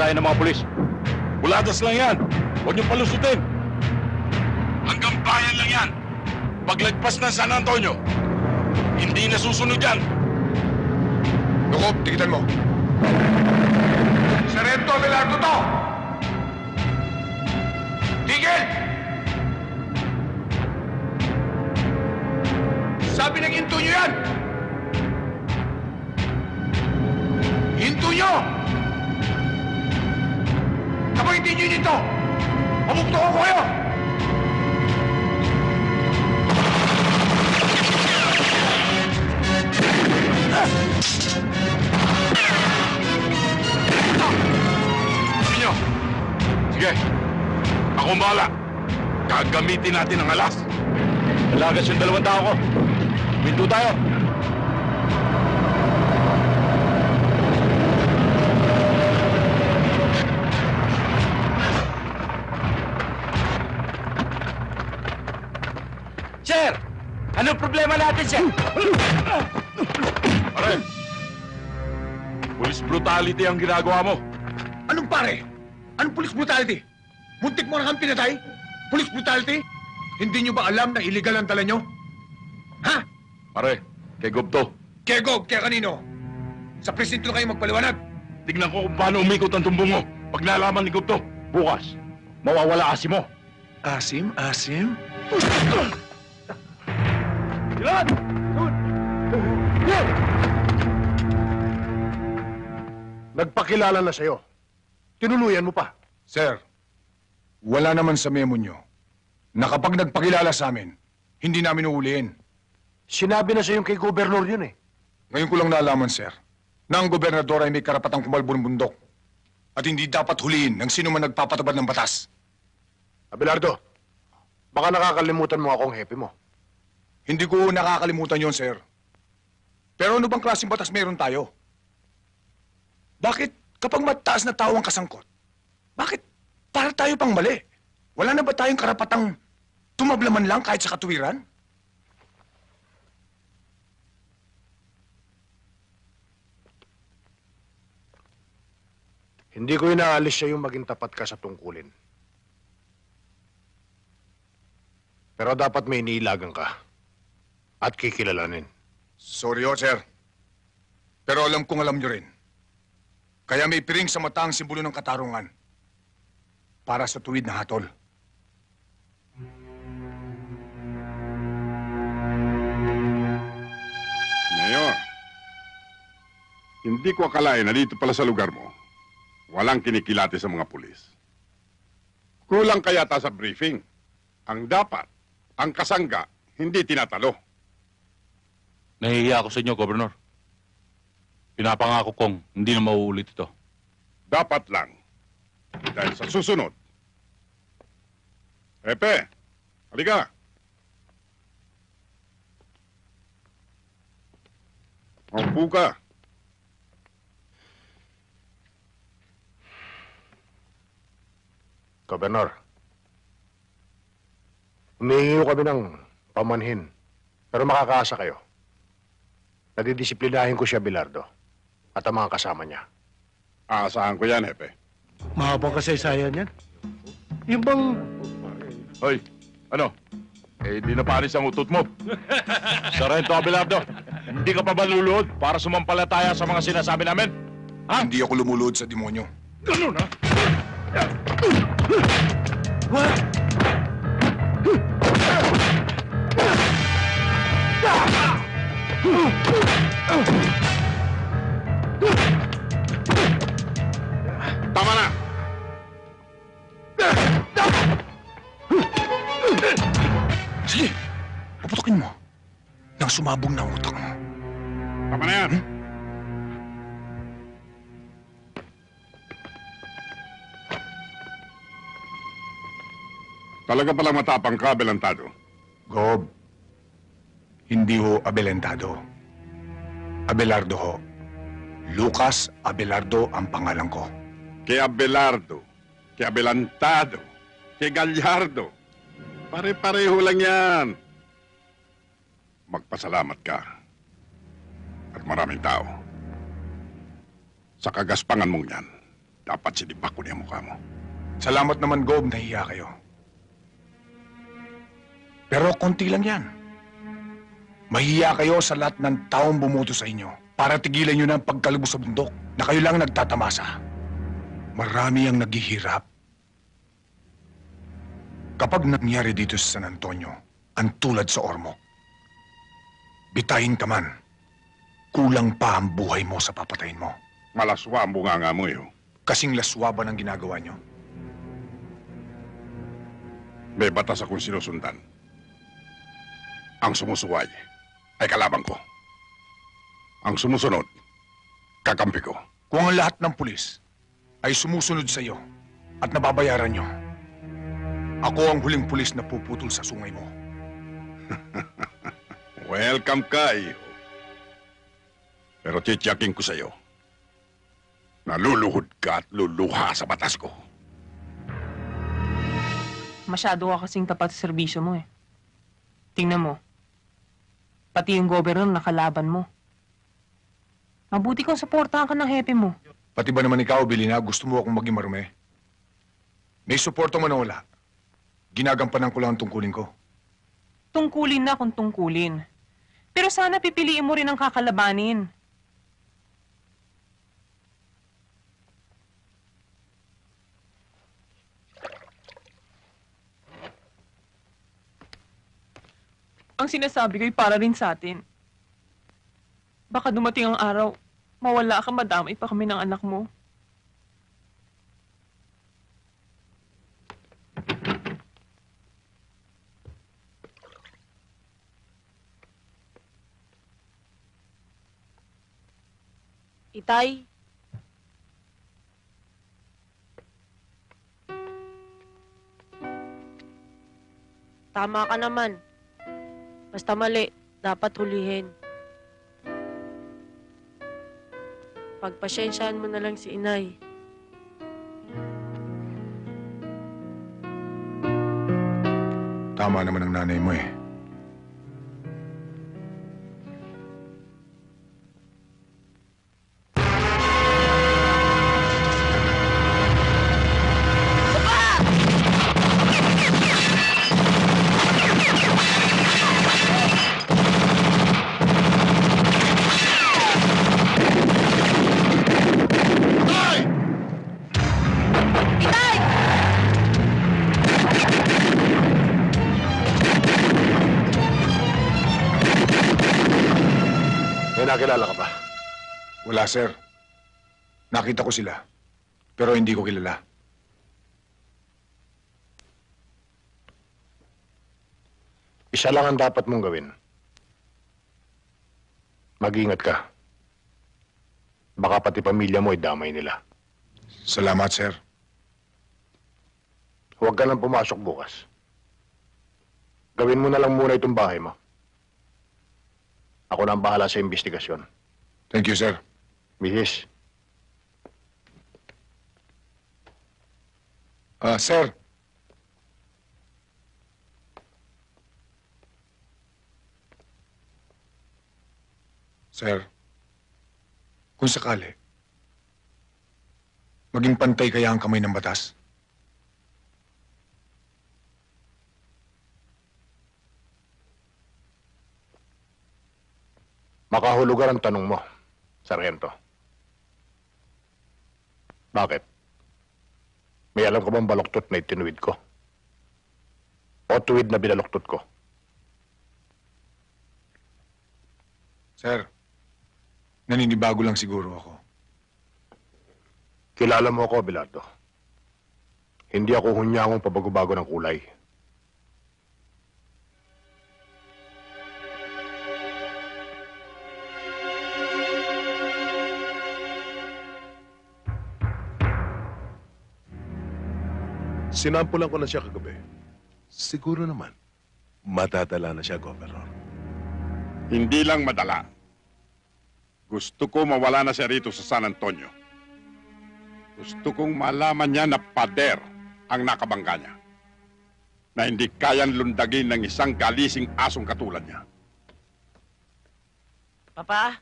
Tayo ng mga pulis. Bulagas lang yan. Huwag niyong palusutin. Hanggang bayan lang yan. Paglagpas ng San Antonio, hindi na susunod yan. Lukob, tigitan mo. Sarento Abelardo to! Natin ang alas. Dalagas yung dalawang tao ko. Pinto tayo. Sir! Anong problema natin, sir? Pare. Police brutality ang ginagawa mo. Anong pare? Anong police brutality? Muntik mo na kang pinatay? Police brutality? Hindi nyo ba alam na illegal ang dala nyo? Ha? Pare, kay Gupto. Kaya Gob, kaya kanino? Sa presinto kayo magpaliwanag. Tignan ko kung paano umikot ang tumbong mo. Pag nalaman ni Gupto. Bukas, mawawala kasi mo. Asim, asim? Ilan! Nagpakilala na sa'yo. Tinuluyan mo pa. Sir, wala naman sa memo nyo na kapag nagpakilala sa amin, hindi namin uuliin. Sinabi na sa'yo kay gobernur yun eh. Ngayon ko lang nalaman, sir, na ang gobernador ay may karapatang kumalbo ng bundok at hindi dapat huliin ng sino man nagpapatabad ng batas. Abelardo, baka nakakalimutan mo akong hepe mo. Hindi ko nakakalimutan yon, sir. Pero ano bang klaseng batas meron tayo? Bakit kapag mataas na tao ang kasangkot, bakit para tayo pang mali? Wala na ba tayong karapatang tumablaman lang kahit sa katuwiran? Hindi ko inaalis siya yung maging tapat ka sa tungkulin. Pero dapat may iniilagan ka. At kikilalanin. Sorry ho, sir. Pero alam kong alam nyo rin. Kaya may piring sa mata ang simbolo ng katarungan. Para sa tuwid na hatol. Hindi ko akalain na dito pala sa lugar mo, walang kinikilati sa mga pulis. Kulang kaya ta sa briefing. Ang dapat, ang kasangga, hindi tinatalo. Nahihiya ako sa inyo, Gobernur. Pinapangako kong hindi na mauulit ito. Dapat lang. Dahil sa susunod. Epe, halika. Maupo ka. Gobernur, humihingi kami ng pamanhin. Pero makakaasa kayo. Nadidisiplinahin ko siya, Bilardo. At ang mga kasama niya. Aasahan ko yan, Epe. Mahabang kasaysayan yan. Yung bang Hoy, ano? Eh, di na panis ang utot mo. Sarento Abelardo, hindi ka pa ba luluhod para sumampalataya sa mga sinasabi namin? Ha? Hindi ako lumulod sa demonyo. Ganun, ha? Tama na! Sige, puputokin mo. Nang sumabong na utak mo. Tama na yan! Talaga palang matapang ka, Belantado. Gob, hindi ho Abelentado. Abelardo ho. Lucas Abelardo ang pangalan ko. Kay Abelardo, kay Abelantado, kay Gallardo. Pare-pareho lang yan. Magpasalamat ka. At maraming tao. Sa kagaspangan mong yan. dapat sinibak ko niya mukha mo. Salamat naman, Gob, nahiya kayo. Pero konti lang yan. Mahiya kayo sa lahat ng taong bumuto sa inyo para tigilan nyo ng pagkalubos sa bundok na kayo lang nagtatamasa. Marami ang naghihirap. Kapag nangyari dito sa San Antonio, ang tulad sa Ormoc, bitayin ka man, kulang pa ang buhay mo sa papatayin mo. Malaswa ang bunganga mo, eh. oh. Kasing laswaba ng ginagawa nyo. May batas akong sinusundan. Ang sumusuway ay kalabang ko. Ang sumusunod, kakampi ko. Kung ang lahat ng pulis ay sumusunod sa iyo at nababayaran nyo, ako ang huling pulis na puputol sa sungay mo. Welcome ka. Pero titiyakin ko sa iyo, naluluhod ka at luluha sa batas ko. Masyado ka kasing tapat sa serbisyo mo eh. Tingnan mo. Pati yung governor nakalaban mo. Mabuti kung suportahan ka ng hepe mo. Pati ba naman ikaw, Bilina, gusto mo akong maging marume? May suporta man o wala. Ginagampanan ko lang ang tungkulin ko. Tungkulin na kung tungkulin. Pero sana pipiliin mo rin ang kakalabanin. Ang sinasabi ko'y para rin sa atin. Baka dumating ang araw, mawala ka madamay pa kami ng anak mo. Itay? Tama ka naman. Basta mali, dapat hulihin. Pagpasyensyahan mo na lang si inay. Tama naman ang nanay mo eh. Wala, sir. Nakita ko sila. Pero hindi ko kilala. Isa lang ang dapat mong gawin. Mag-ingat ka. Baka pati pamilya mo ay damay nila. Salamat, sir. Huwag ka nang pumasok bukas. Gawin mo na lang muna itong bahay mo. Ako na ang bahala sa investigasyon. Thank you, sir. Mihis, Ah, sir. Sir, kung sakali, maging pantay kaya ang kamay ng batas? makahulugan ang tanong mo, Sargento. Bakit? May alam ka bang baloktot na itinuwid ko? O tuwid na binaloktot ko? Sir, naninibago lang siguro ako. Kilala mo ako, Bilardo. Hindi ako hunyangong pabago-bago ng kulay. Sinampulan ko na siya kagabi. Siguro naman, madadala na siya, Governor. Hindi lang madala. Gusto ko mawala na siya rito sa San Antonio. Gusto kong malaman niya na pader ang nakabangga niya. Na hindi kayang lundagin ng isang galising asong katulad niya. Papa?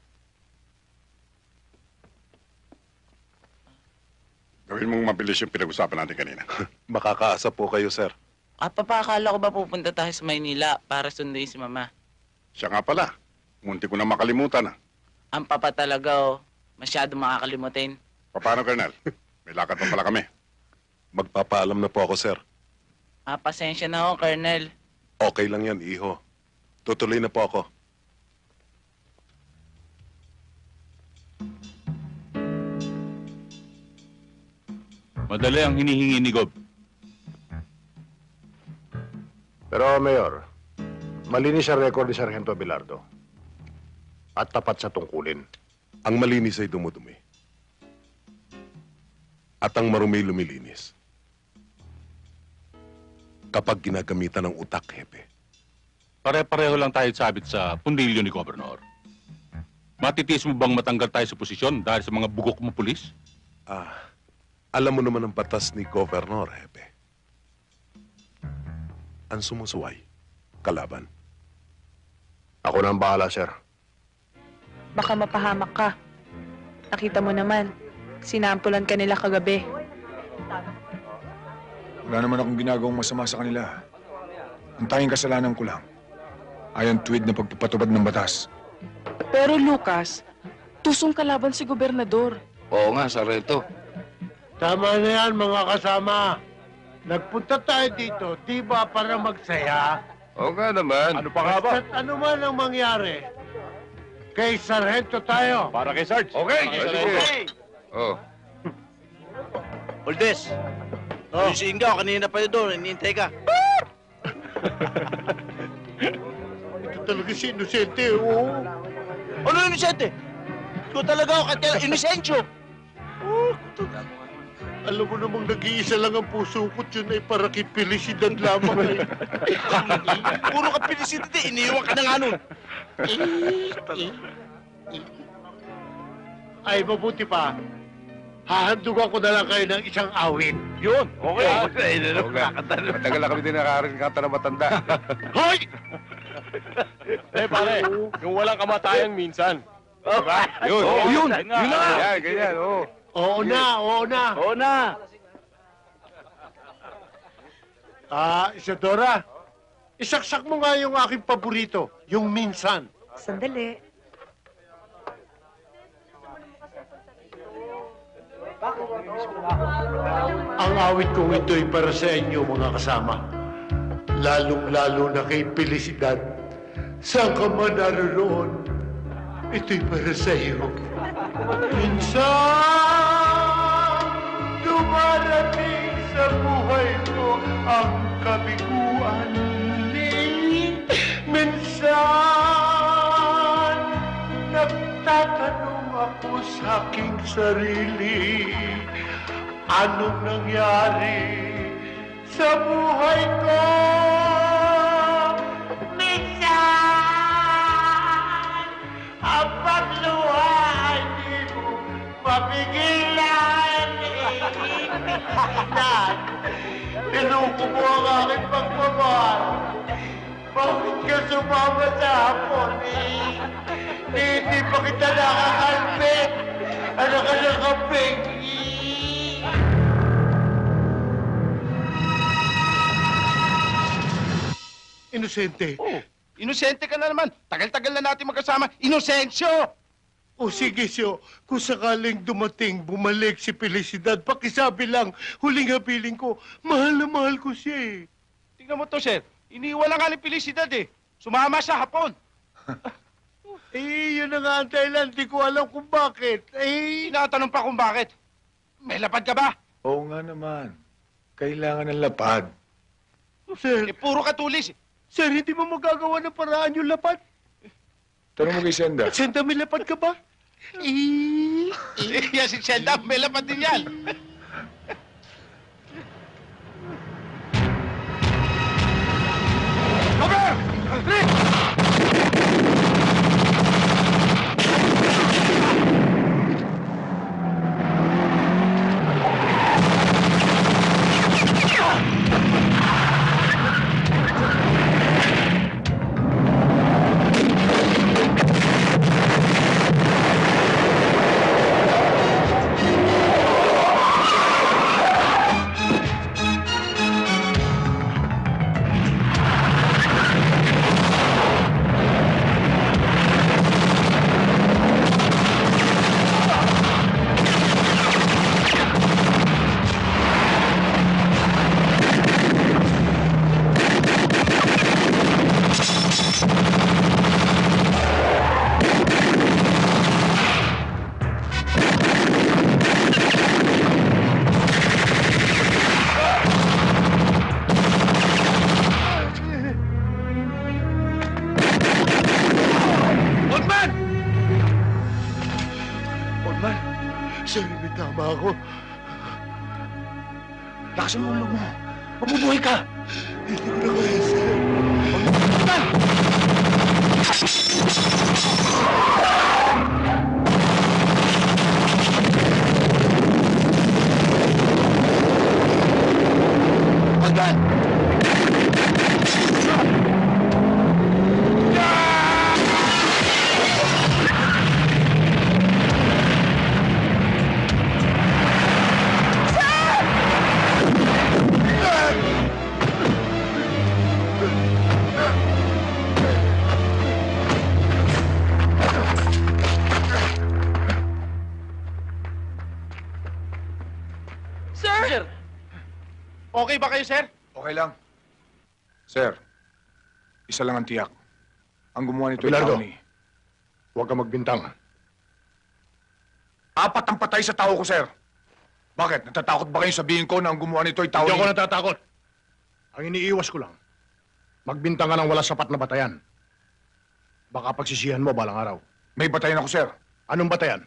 Gawin mong mabilis yung pinag-usapan natin kanina. Makakaasa po kayo, sir. Ah, papakala ko ba pupunta tayo sa Maynila para sunduin si Mama? Siya nga pala. Munti ko na makalimutan ah. Ang papa talaga, oh. Masyado makakalimutin. Paano, Colonel? May lakad pa pala kami. Magpapaalam na po ako, sir. Ah, pasensya na ho, Colonel. Okay lang yan, iho. Tutuloy na po ako. Madali ang hinihingi ni Gob. Pero, Mayor, malinis ang record ni Sargento Bilardo. At tapat sa tungkulin. Ang malinis ay dumudumi. At ang marumi lumilinis. Kapag ginagamitan ng utak, hepe. Pare-pareho lang tayo sabit sa pundilyo ni Gobernador. Matitiis mo bang matanggal tayo sa posisyon dahil sa mga bugok mo pulis? Ah, alam mo naman ang batas ni Governor, hepe. Ang sumusuway, kalaban. Ako na ang bahala, sir. Baka mapahamak ka. Nakita mo naman, sinampulan ka nila kagabi. Wala naman akong ginagawang masama sa kanila. Ang tanging kasalanan ko lang ay ang tuwid na pagpapatubad ng batas. Pero Lucas, tusong kalaban si gobernador. Oo nga, Sarento. Tama na yan, mga kasama. Nagpunta tayo dito, di ba para magsaya? Oo nga naman. Ano pa nga ba? At ano man ang mangyari, kay Sargento tayo. Para kay Sarge. Okay, sige. Oh. Oldes, Oh. yung si Ingaw, kanina pa yun doon, inintay ka. Ito talaga si Inosente, oo. Ano yung inosente? Ikaw talaga ako, kaya inosensyo. Alam mo namang nag-iisa lang ang puso ko, yun ay para kay Felicidad lamang. eh. Puro ka pinisit, iniiwan ka na nga nun. ay, mabuti pa. Hahandugan ko na lang kayo ng isang awit. Yun, okay. Oo nga. Matagal na kami din nakakarinig kanta na matanda. Hoy! Eh, pare, yung walang kamatayan minsan. Diba? Yun. Oo, yun. Yun na. Ganyan, ganyan. Oo. Oo na, oo na. Oo na. Ah, Isadora, isaksak mo nga yung aking paborito, yung minsan. Sandali. Ang awit kong ito'y para sa inyo, mga kasama. Lalong-lalo na kay Felicidad. Saan ka man naroon, ito'y para sa iyo. Minsan, dumarating sa buhay mo ang kabiguan. Minsan, nagtatanong ako sa aking sarili, anong nangyari sa buhay ko? Minsan, ang pagluha ay di mo mapigilan. Minsan, Niloko mo ang aking pagmamahal. Bakit ka sumama sa hapon eh? Di, di pa kita nakakalpit. Ano ka nakapig? Inosente. Oh, inosente ka na naman. Tagal-tagal na natin magkasama. Inosensyo! O sige, Syo, kung sakaling dumating, bumalik si Felicidad, pakisabi lang, huling habiling ko, mahal na mahal ko siya eh. Tingnan mo to, sir. Iniwan na nga ni Felicidad eh. Sumama siya hapon. Eh, yun na nga ang dahilan, di ko alam kung bakit. Eh, Tinatanong pa kung bakit. May lapad ka ba? Oo nga naman. Kailangan ng lapad. sir, Eh, puro katulis. sir, hindi mo magagawa ng paraan yung lapad. Tanong mo kay Senda. Senda, may lapad ka ba? Y así se andaba la patillal. ¡Comer! Okay ba kayo, sir? Okay lang. Sir, isa lang ang tiyak. Ang gumawa nito ay Abelardo. tao ni... Huwag ka magbintang. Apat ang patay sa tao ko, sir. Bakit? Natatakot ba kayong sabihin ko na ang gumawa nito ay tao Hindi ni... ako natatakot. Ang iniiwas ko lang, magbintang ka ng wala sapat na batayan. Baka pagsisihan mo balang araw. May batayan ako, sir. Anong batayan?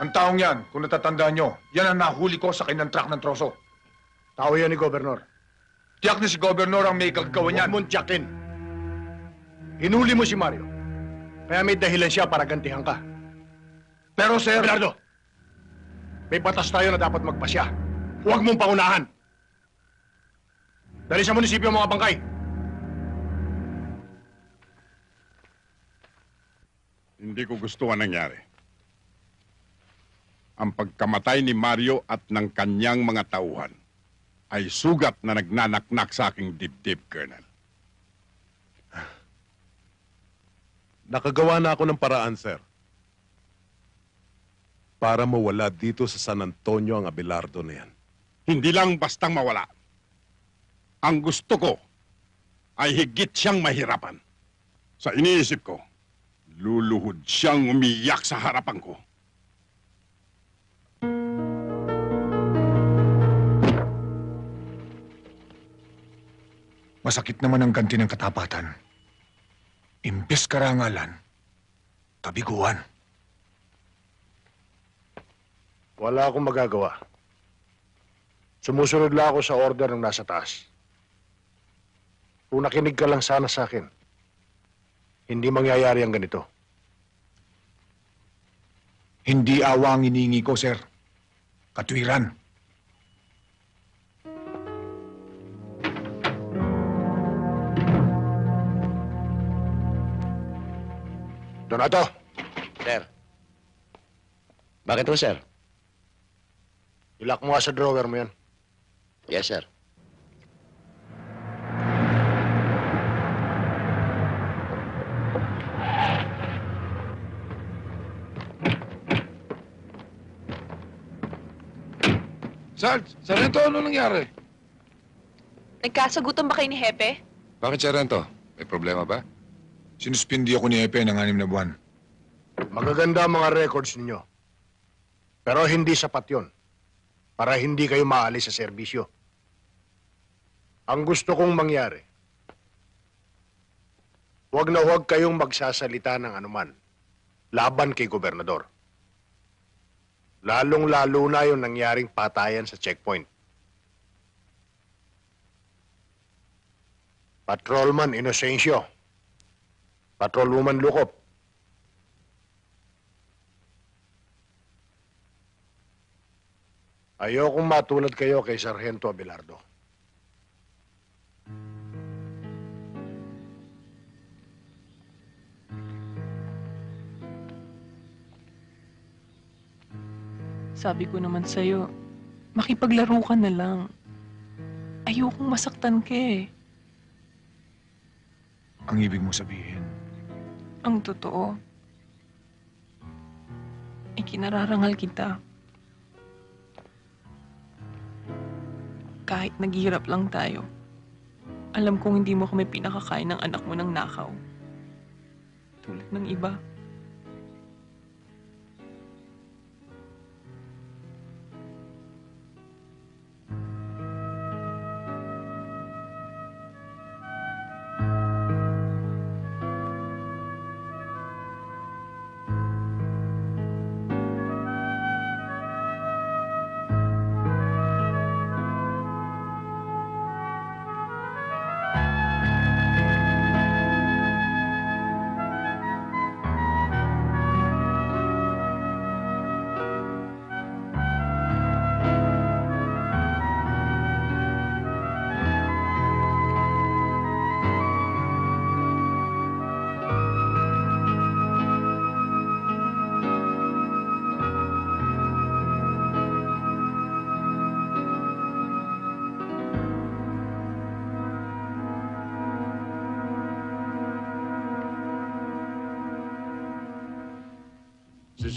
Ang taong yan, kung natatandaan nyo, yan ang nahuli ko sa kanyang truck ng troso. Tao yan ni Gobernador. Tiyak na si Gobernador ang may gagawin Huwag yan. mong tiyakin. Hinuli mo si Mario. Kaya may dahilan siya para gantihan ka. Pero, sir... Abelardo, may batas tayo na dapat magpasya. Huwag mong paunahan. Dali sa munisipyo ang mga bangkay. Hindi ko gusto ang nangyari. Ang pagkamatay ni Mario at ng kanyang mga tauhan ay sugat na nagnanaknak sa aking dibdib, Colonel. Nakagawa na ako ng paraan, sir. Para mawala dito sa San Antonio ang Abelardo na yan. Hindi lang bastang mawala. Ang gusto ko ay higit siyang mahirapan. Sa iniisip ko, luluhod siyang umiyak sa harapan ko. Masakit naman ang ganti ng katapatan. Imbes karangalan, kabiguan. Wala akong magagawa. Sumusunod lang ako sa order ng nasa taas. Kung nakinig ka lang sana sa akin, hindi mangyayari ang ganito. Hindi awa ang iniingi ko, sir. Katwiran. Donato, Sir. Bakit po, sir? ilak mo nga sa drawer mo yan. Yes, sir. Sarge, Sarento, ano nangyari? Nagkasagutan ba kayo ni Hepe? Bakit, Sarento? May problema ba? Sinuspindi ako ni Epe ng anim na buwan. Magaganda ang mga records ninyo. Pero hindi sapat yon para hindi kayo maalis sa serbisyo. Ang gusto kong mangyari, huwag na huwag kayong magsasalita ng anuman laban kay gobernador. Lalong-lalo na yung nangyaring patayan sa checkpoint. Patrolman Inocencio. Patrolwoman Lukop. Ayokong matulad kayo kay Sargento Abelardo. Sabi ko naman sa'yo, makipaglaro ka na lang. Ayokong masaktan ka eh. Ang ibig mo sabihin. Ang totoo. Ay kinararangal kita. Kahit naghihirap lang tayo, alam kong hindi mo kami pinakakain ng anak mo ng nakaw. Tulad ng iba.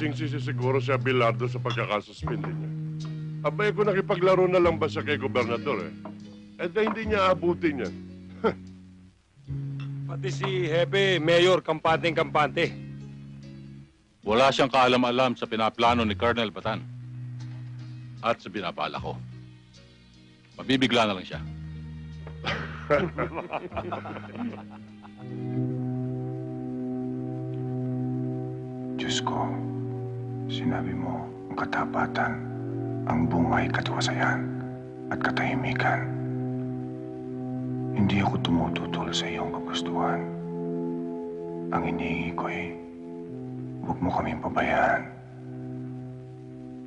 Sinising-sisi siguro si Abelardo sa pagkakasuspindi niya. Abay ko nakipaglaro na lang ba siya kay gobernador eh? Eh di hindi niya abutin yan. Pati si Hepe, Mayor, kampanteng-kampante. Wala siyang kaalam-alam sa pinaplano ni Colonel Batan. At sa binabala ko. Mabibigla na lang siya. Diyos ko, sinabi mo katapatan, ang bungay katiwasayan at katahimikan. Hindi ako tumututol sa iyong kagustuhan. Ang iniingi ko ay, huwag mo kaming pabayaan.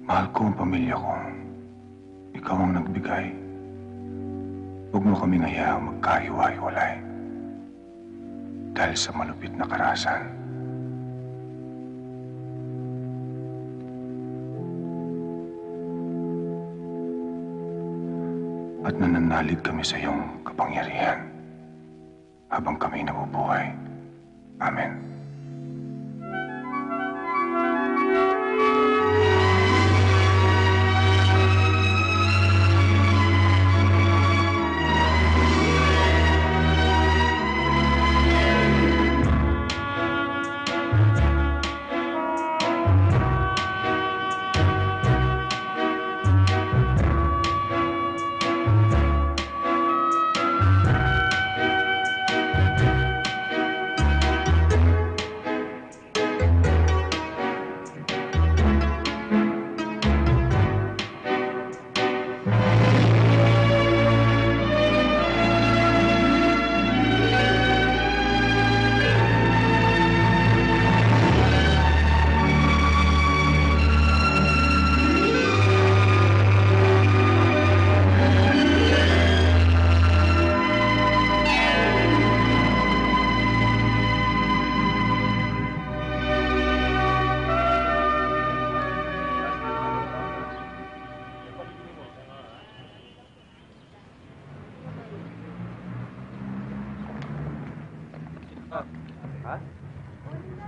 Mahal ko ang pamilya ko. Ikaw ang nagbigay. Huwag mo kaming hayaang magkahiwa-hiwalay. Dahil sa malupit na karasan. At nananalig kami sa iyong kapangyarihan habang kami nabubuhay. Amen.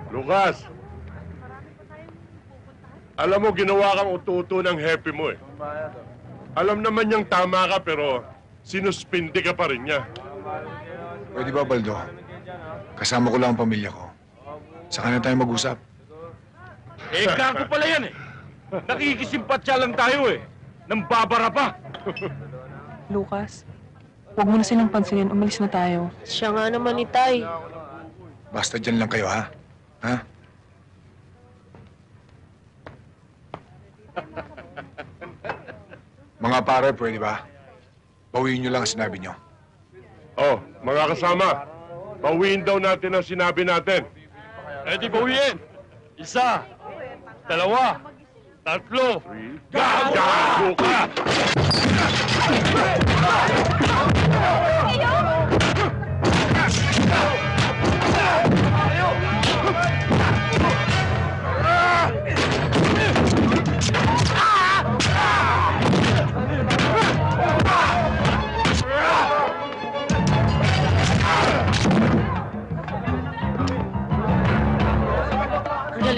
Lucas! Alam mo, ginawa kang ututo ng happy mo eh. Alam naman niyang tama ka pero sinuspindi ka pa rin niya. Pwede ba, Baldo? Kasama ko lang ang pamilya ko. Saka na tayo mag-usap. Eh, gago pala yan eh. Nakikisimpatya lang tayo eh. Nang babara pa. Lucas, huwag mo na silang pansinin. Umalis na tayo. Siya nga naman, Itay. Basta dyan lang kayo, ha? Ha? Mga pare, pwede ba? Bawiin nyo lang ang sinabi nyo. Oh, mga kasama, bawiin daw natin ang sinabi natin. Eh di bawiin. Isa. Dalawa. Tatlo. Gago ka!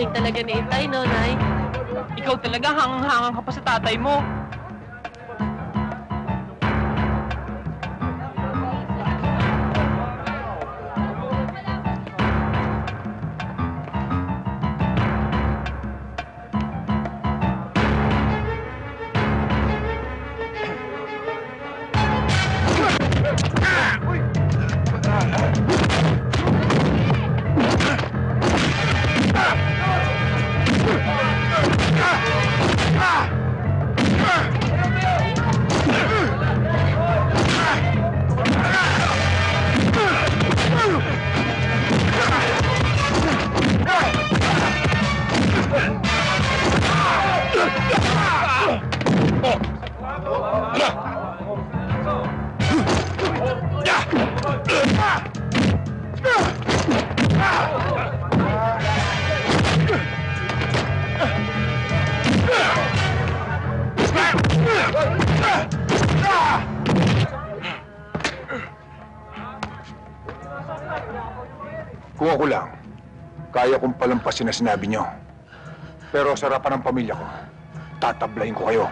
Galing talaga ni Itay, no, Nay? Ikaw talaga hangang-hangang ka pa sa tatay mo. Palampasin na sinabi nyo. Pero sa harapan ng pamilya ko, tatablayin ko kayo.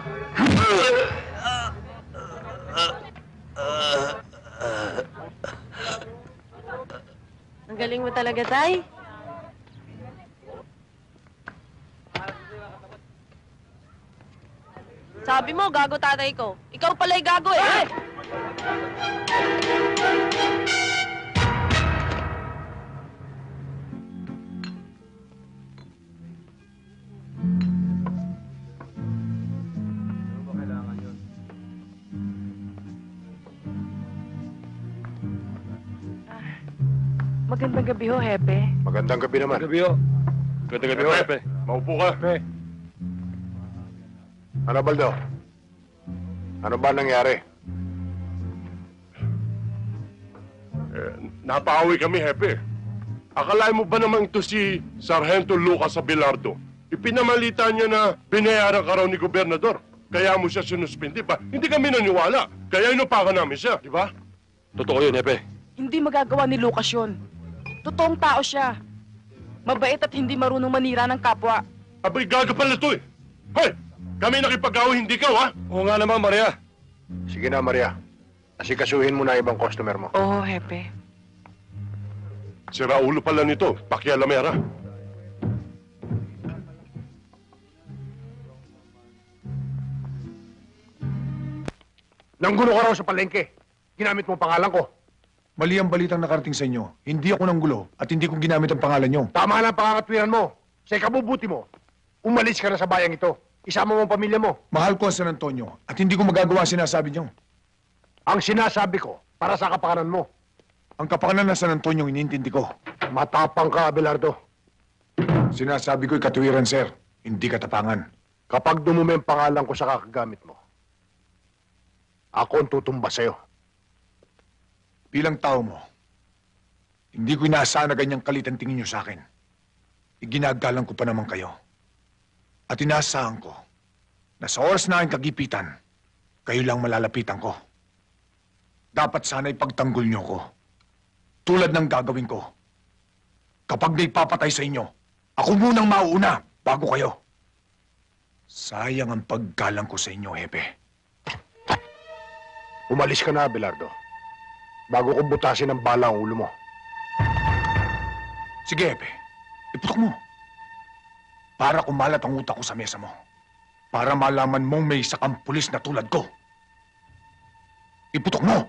Ang galing mo talaga, tay. Sabi mo, gago tatay ko. Ikaw pala'y gago eh. Magandang gabi ho, Hepe. Magandang gabi naman. Gabi ho. Ganda gabi ho, Hepe. Maupo ka. Ano, Baldo? Ano ba nangyari? Eh, napaawi kami, Hepe. Akalain mo ba naman ito si Sargento Lucas Abelardo? Ipinamalita niya na binayaran ka raw ni Gobernador. Kaya mo siya sinuspindi pa. Hindi kami naniwala. Kaya inupakan namin siya, di ba? Totoo yun, Hepe. Hindi magagawa ni Lucas yun. Totoong tao siya. Mabait at hindi marunong manira ng kapwa. Abay, gaga pala ito eh. Hoy! Kami nakipag-away, hindi ka, ha? Oo nga naman, Maria. Sige na, Maria. Asikasuhin mo na ibang customer mo. Oo, Hepe. Si Raulo pala nito, pakialamera. Nanggulo ka raw sa palengke. Ginamit mo ang pangalan ko. Mali ang balitang nakarating sa inyo. Hindi ako nanggulo at hindi ko ginamit ang pangalan nyo. Tama lang ang mo. Sa ikabubuti mo, umalis ka na sa bayang ito. Isama mo ang pamilya mo. Mahal ko ang San Antonio at hindi ko magagawa ang sinasabi nyo. Ang sinasabi ko, para sa kapakanan mo. Ang kapakanan ng San Antonio inintindi ko. Matapang ka, Abelardo. Sinasabi ko'y katuwiran, sir. Hindi katapangan. Kapag dumumi ang pangalan ko sa kakagamit mo, ako ang tutumba sa'yo. Bilang tao mo, hindi ko inaasahan na ganyang kalit ang tingin nyo sa akin. Iginagalang ko pa naman kayo. At inaasahan ko na sa oras na aking kagipitan, kayo lang malalapitan ko. Dapat sana'y pagtanggol nyo ko. Tulad ng gagawin ko. Kapag may papatay sa inyo, ako munang mauuna bago kayo. Sayang ang paggalang ko sa inyo, Hepe. Umalis ka na, Abelardo. Bago ko butasin ang bala ang ulo mo. Sige, Hepe. Iputok mo. Para kumalat ang utak ko sa mesa mo. Para malaman mong may isa kang pulis na tulad ko. Iputok mo!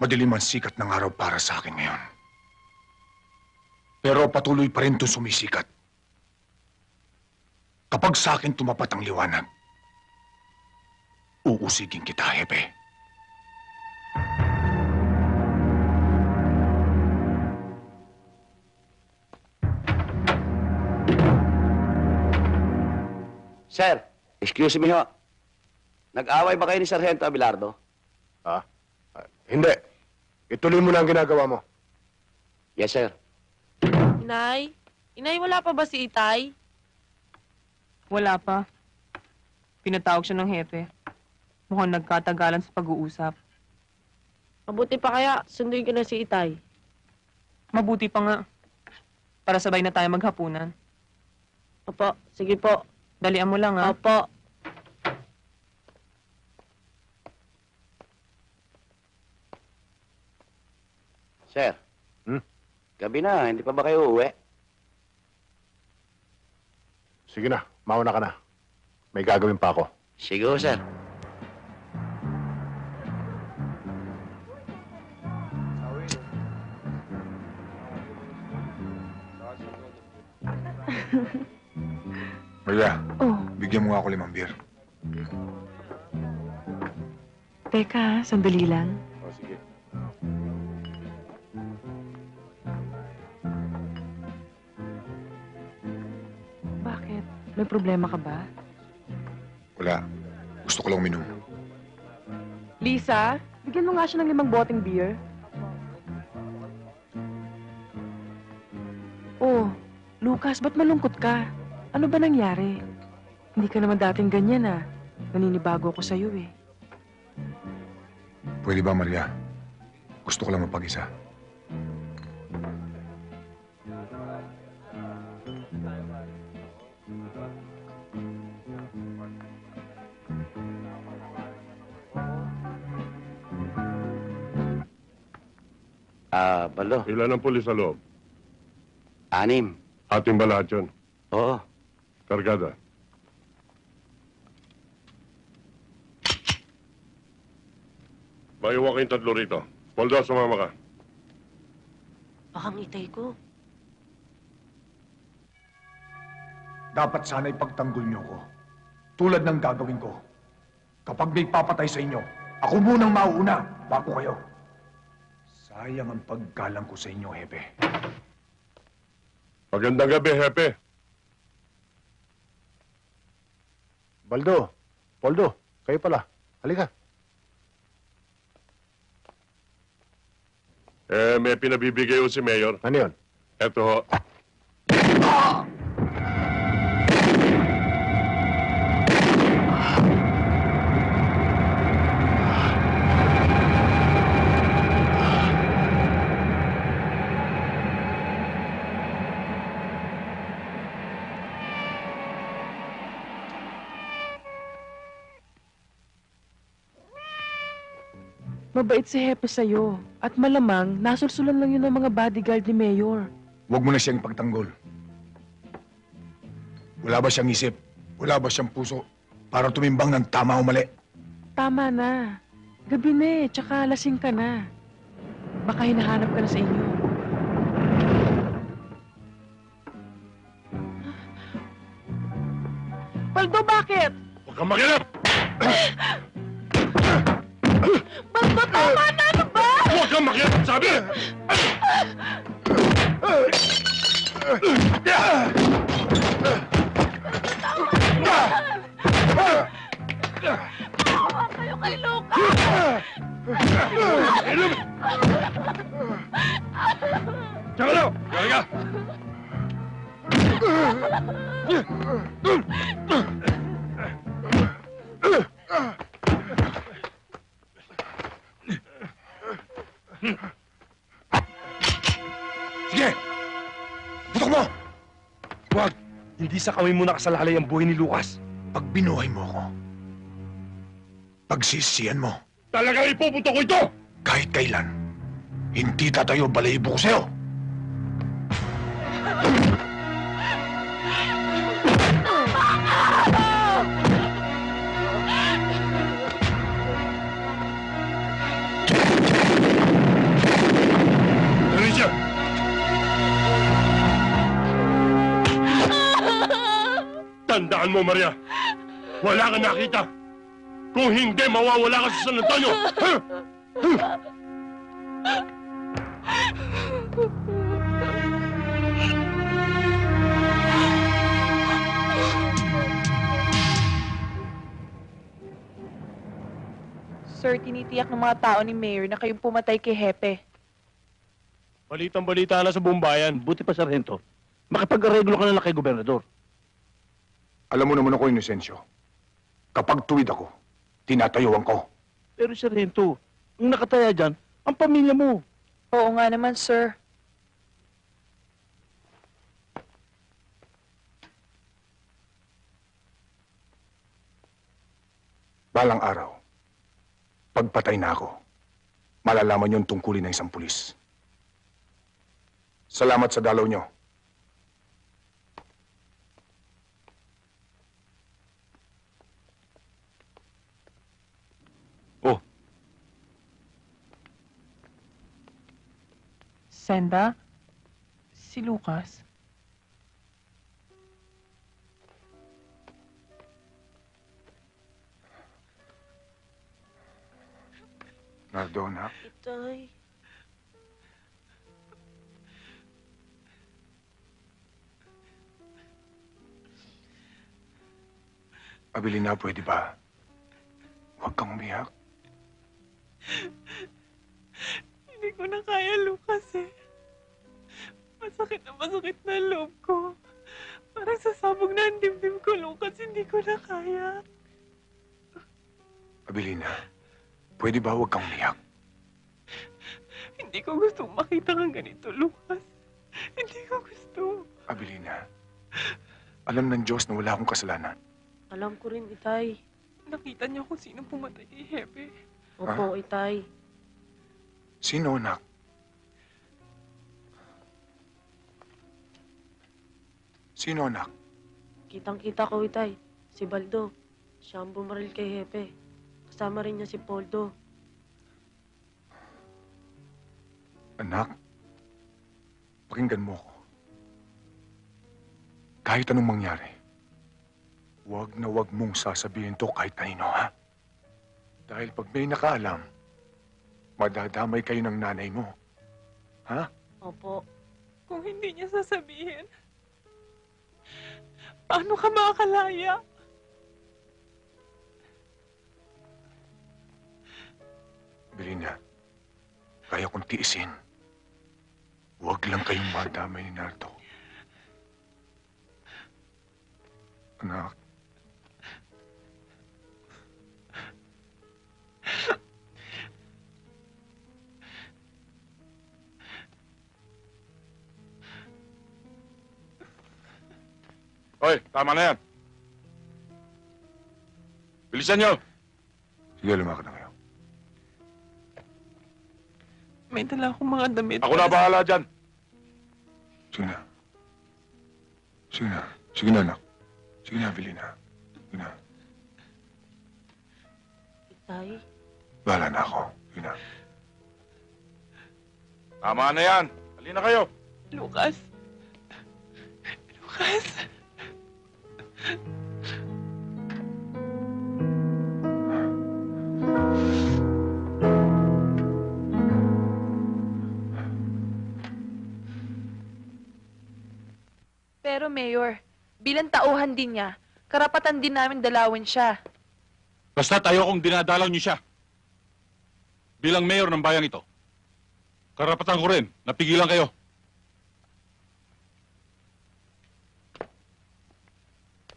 Madilim ang sikat ng araw para sa akin ngayon. Pero patuloy pa rin itong sumisikat. Kapag sa akin tumapat ang liwanag, uusigin kita, Hepe. Sir, excuse me ho. Nag-away ba kayo ni Sargento Abelardo? Ha? Ah, hindi. Ituloy mo na ang ginagawa mo. Yes, sir. Inay? Inay, wala pa ba si Itay? Wala pa. Pinatawag siya ng hepe. Mukhang nagkatagalan sa pag-uusap. Mabuti pa kaya, sunduin ko na si Itay. Mabuti pa nga. Para sabay na tayo maghapunan. Opo, sige po. Dalian mo lang, ha? Opo. Sir. Hmm? Gabi na, hindi pa ba kayo uuwi? Sige na, mauna ka na. May gagawin pa ako. Sige ho, sir. Maria, Oh, bigyan mo nga ako limang beer. teka, sandali lang. May problema ka ba? Wala. Gusto ko lang uminom. Lisa, bigyan mo nga siya ng limang boteng beer. Oh, Lucas, ba't malungkot ka? Ano ba nangyari? Hindi ka naman dating ganyan ah. Naninibago ako sa'yo eh. Pwede ba, Maria? Gusto ko lang mapag-isa. Baldo. Ilan ang pulis sa loob? Anim. Ating ba lahat yun? Oo. Kargada. Maiwan kayong tatlo rito. Poldo, sumama ka. Bakang itay ko. Dapat sana ipagtanggol niyo ko. Tulad ng gagawin ko. Kapag may papatay sa inyo, ako munang mauuna bago kayo. Sayang ang paggalang ko sa inyo, Hepe. Magandang gabi, Hepe. Baldo, Poldo, kayo pala. Halika. Eh, may pinabibigay ko si Mayor. Ano yun? Eto ho. Mabait si Hepe sa'yo. At malamang, nasulsulan lang yun ng mga bodyguard ni Mayor. Huwag mo na siyang pagtanggol. Wala ba siyang isip? Wala ba siyang puso? Para tumimbang ng tama o mali? Tama na. Gabi na eh, tsaka lasing ka na. Baka hinahanap ka na sa inyo. Baldo, bakit? Huwag kang makialam! Baldo, tama na! Ano ba? Huwag kang makialam, sabi! Maawa kayo kay Luca! Tsaka na! Tsaka ka! Sige! Putok mo! Huwag! Hindi sa kami mo nakasalalay ang buhay ni Lucas. Pag binuhay mo ako, pagsisiyan mo, Talagang ipupunto ko ito! kahit kailan, hindi tatayo balahibo ko sa'yo! Tandaan mo, Maria. Wala ka nakita. Kung hindi, mawawala ka sa San Antonio. Ha? Sir, tinitiyak ng mga tao ni Mayor na kayong pumatay kay Hepe. Balitang balita na sa buong bayan. Buti pa, Sargento. Makipag-areglo ka na lang kay Gobernador. Alam mo naman ako, Inocencio. Kapag tuwid ako, tinatayuan ko. Pero, Sargento, ang nakataya dyan, ang pamilya mo. Oo nga naman, sir. Balang araw, pagpatay na ako, malalaman yung tungkulin ng isang pulis. Salamat sa dalaw nyo. Senda? Si Lucas? Nardona, Itay. Abilina, pwede ba? Huwag kang umiyak. Ko na kaya, Lucas eh. Masakit na masakit na loob ko. Parang sasabog na ang dibdib ko, Lucas. Hindi ko na kaya. Abilina, pwede ba huwag kang umiyak? Hindi ko gusto makita kang ganito, Lucas. Hindi ko gusto. Abilina, alam ng Diyos na wala akong kasalanan. Alam ko rin, Itay. Nakita niyo kung sino pumatay kay Hepe. Opo, Itay. Sino, anak? Sino, anak? Kitang-kita ko, Itay. Si Baldo. Siya ang bumaril kay Hepe. Kasama rin niya si Poldo. Anak, pakinggan mo ko. Kahit anong mangyari, huwag na huwag mong sasabihin to kahit kanino, ha? Dahil pag may nakaalam, madadamay kayo ng nanay mo. Ha? Opo. Kung hindi niya sasabihin, paano ka makakalaya? Belina, kaya kong tiisin. Huwag lang kayong madamay ni Nardo. Anak, Hoy, tama na yan. Bilisan nyo! sige lumakad na kayo. May dala akong mga damit. Ako na bahala dyan. Sige na. Sige na. Sige na, anak. Sige na, Belina. Sige na. Itay? Bahala na ako. Sige na. Tama na yan. Halina kayo. Lucas. Lucas. Pero, Mayor, bilang tauhan din niya, karapatan din namin dalawin siya. Basta tayo kung dinadalaw niyo siya. Bilang mayor ng bayang ito, karapatan ko rin, napigilan kayo.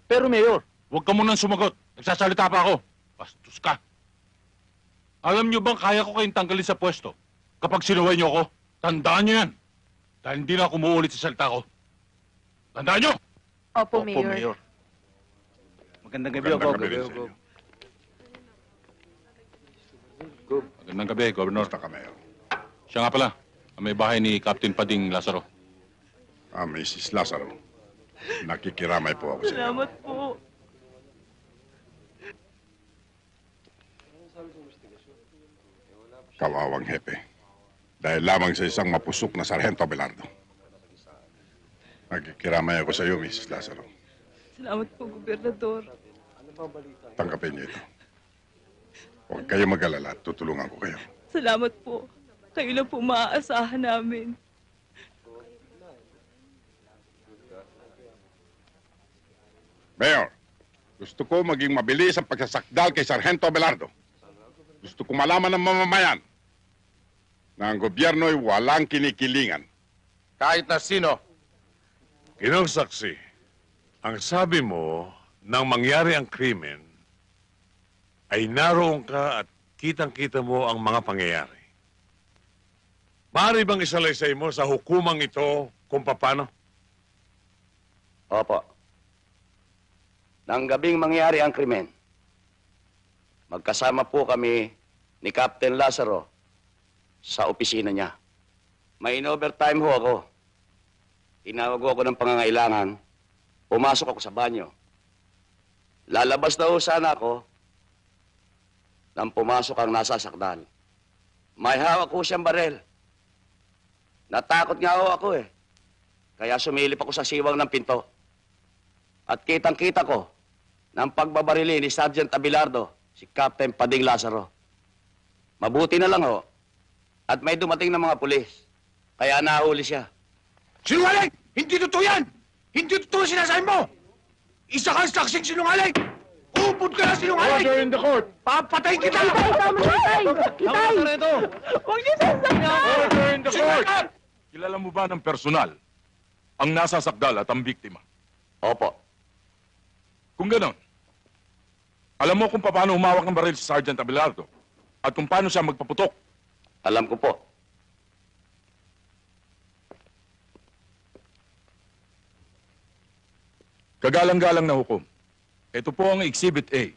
Pero Mayor, Huwag ka munang sumagot. Nagsasalita pa ako. Bastos ka. Alam niyo bang kaya ko kayong tanggalin sa pwesto kapag sinuway niyo ako? Tandaan niyo yan. Dahil hindi na ako umuulit sa salita ko. Tandaan niyo! Opo, Mayor. Magandang gabi, Magandang Ogo. gabi rin sa inyo. Magandang gabi, Governor. Basta ka, Mayor. Siya nga pala, ang may bahay ni Captain Pading Lazaro. Ah, Mrs. Lazaro. Nakikiramay po ako sa inyo. Salamat po. Kawawang hepe. Dahil lamang sa isang mapusok na Sargento Abelardo. Nakikiramay ako sa iyo, Mrs. Lazaro. Salamat po, Gobernador. Tanggapin niyo ito. Huwag kayo mag-alala tutulungan ko kayo. Salamat po. Kayo lang po maaasahan namin. Mayor, gusto ko maging mabilis ang pagsasakdal kay Sargento Abelardo. Gusto ko malaman ng mamamayan na ang gobyerno ay walang kinikilingan. Kahit na sino. Ginong saksi, ang sabi mo nang mangyari ang krimen ay naroon ka at kitang-kita mo ang mga pangyayari. Maaari bang isalaysay mo sa hukumang ito kung paano? Opo. Nang gabing mangyari ang krimen, magkasama po kami ni Captain Lazaro sa opisina niya. May in-overtime ho ako. Tinawag ako ng pangangailangan. Pumasok ako sa banyo. Lalabas na ho sana ako nang pumasok ang nasasakdal. May hawak ho siyang barel. Natakot nga ho ako eh. Kaya sumilip ako sa siwang ng pinto. At kitang-kita ko ng pagbabarili ni Sergeant Abilardo, si Captain Pading Lazaro. Mabuti na lang ho. At may dumating na mga pulis. Kaya nahuli siya. Sinungaling! Hindi totoo yan! Hindi totoo sinasabi mo! Isa kang saksing sinungaling! Upod ka na sinungaling! Order in the court! Papatayin kita! Tama na, Itay! Itay! Huwag niyo sasaktan! Order in the court! Kilala mo ba ng personal ang nasasakdal at ang biktima? Opo. Kung ganon, Alam mo kung paano humawak ng baril si Sergeant Abelardo at kung paano siya magpaputok. Alam ko po. Kagalang-galang na hukom. Ito po ang Exhibit A.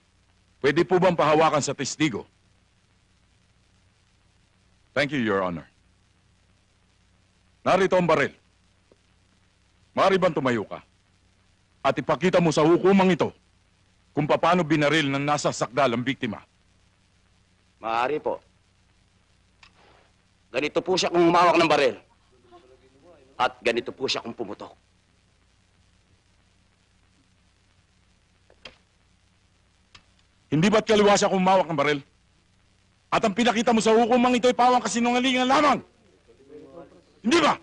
Pwede po bang pahawakan sa testigo? Thank you, Your Honor. Narito ang baril. Maaari bang tumayo ka? At ipakita mo sa hukumang ito kung paano binaril ng nasa sakdal ang biktima. Maaari po. Ganito po siya kung humawak ng baril. At ganito po siya kung pumutok. Hindi ba't kaliwa siya kung humawak ng baril? At ang pinakita mo sa hukumang ito ay pawang kasinungalingan lamang. Hindi ba?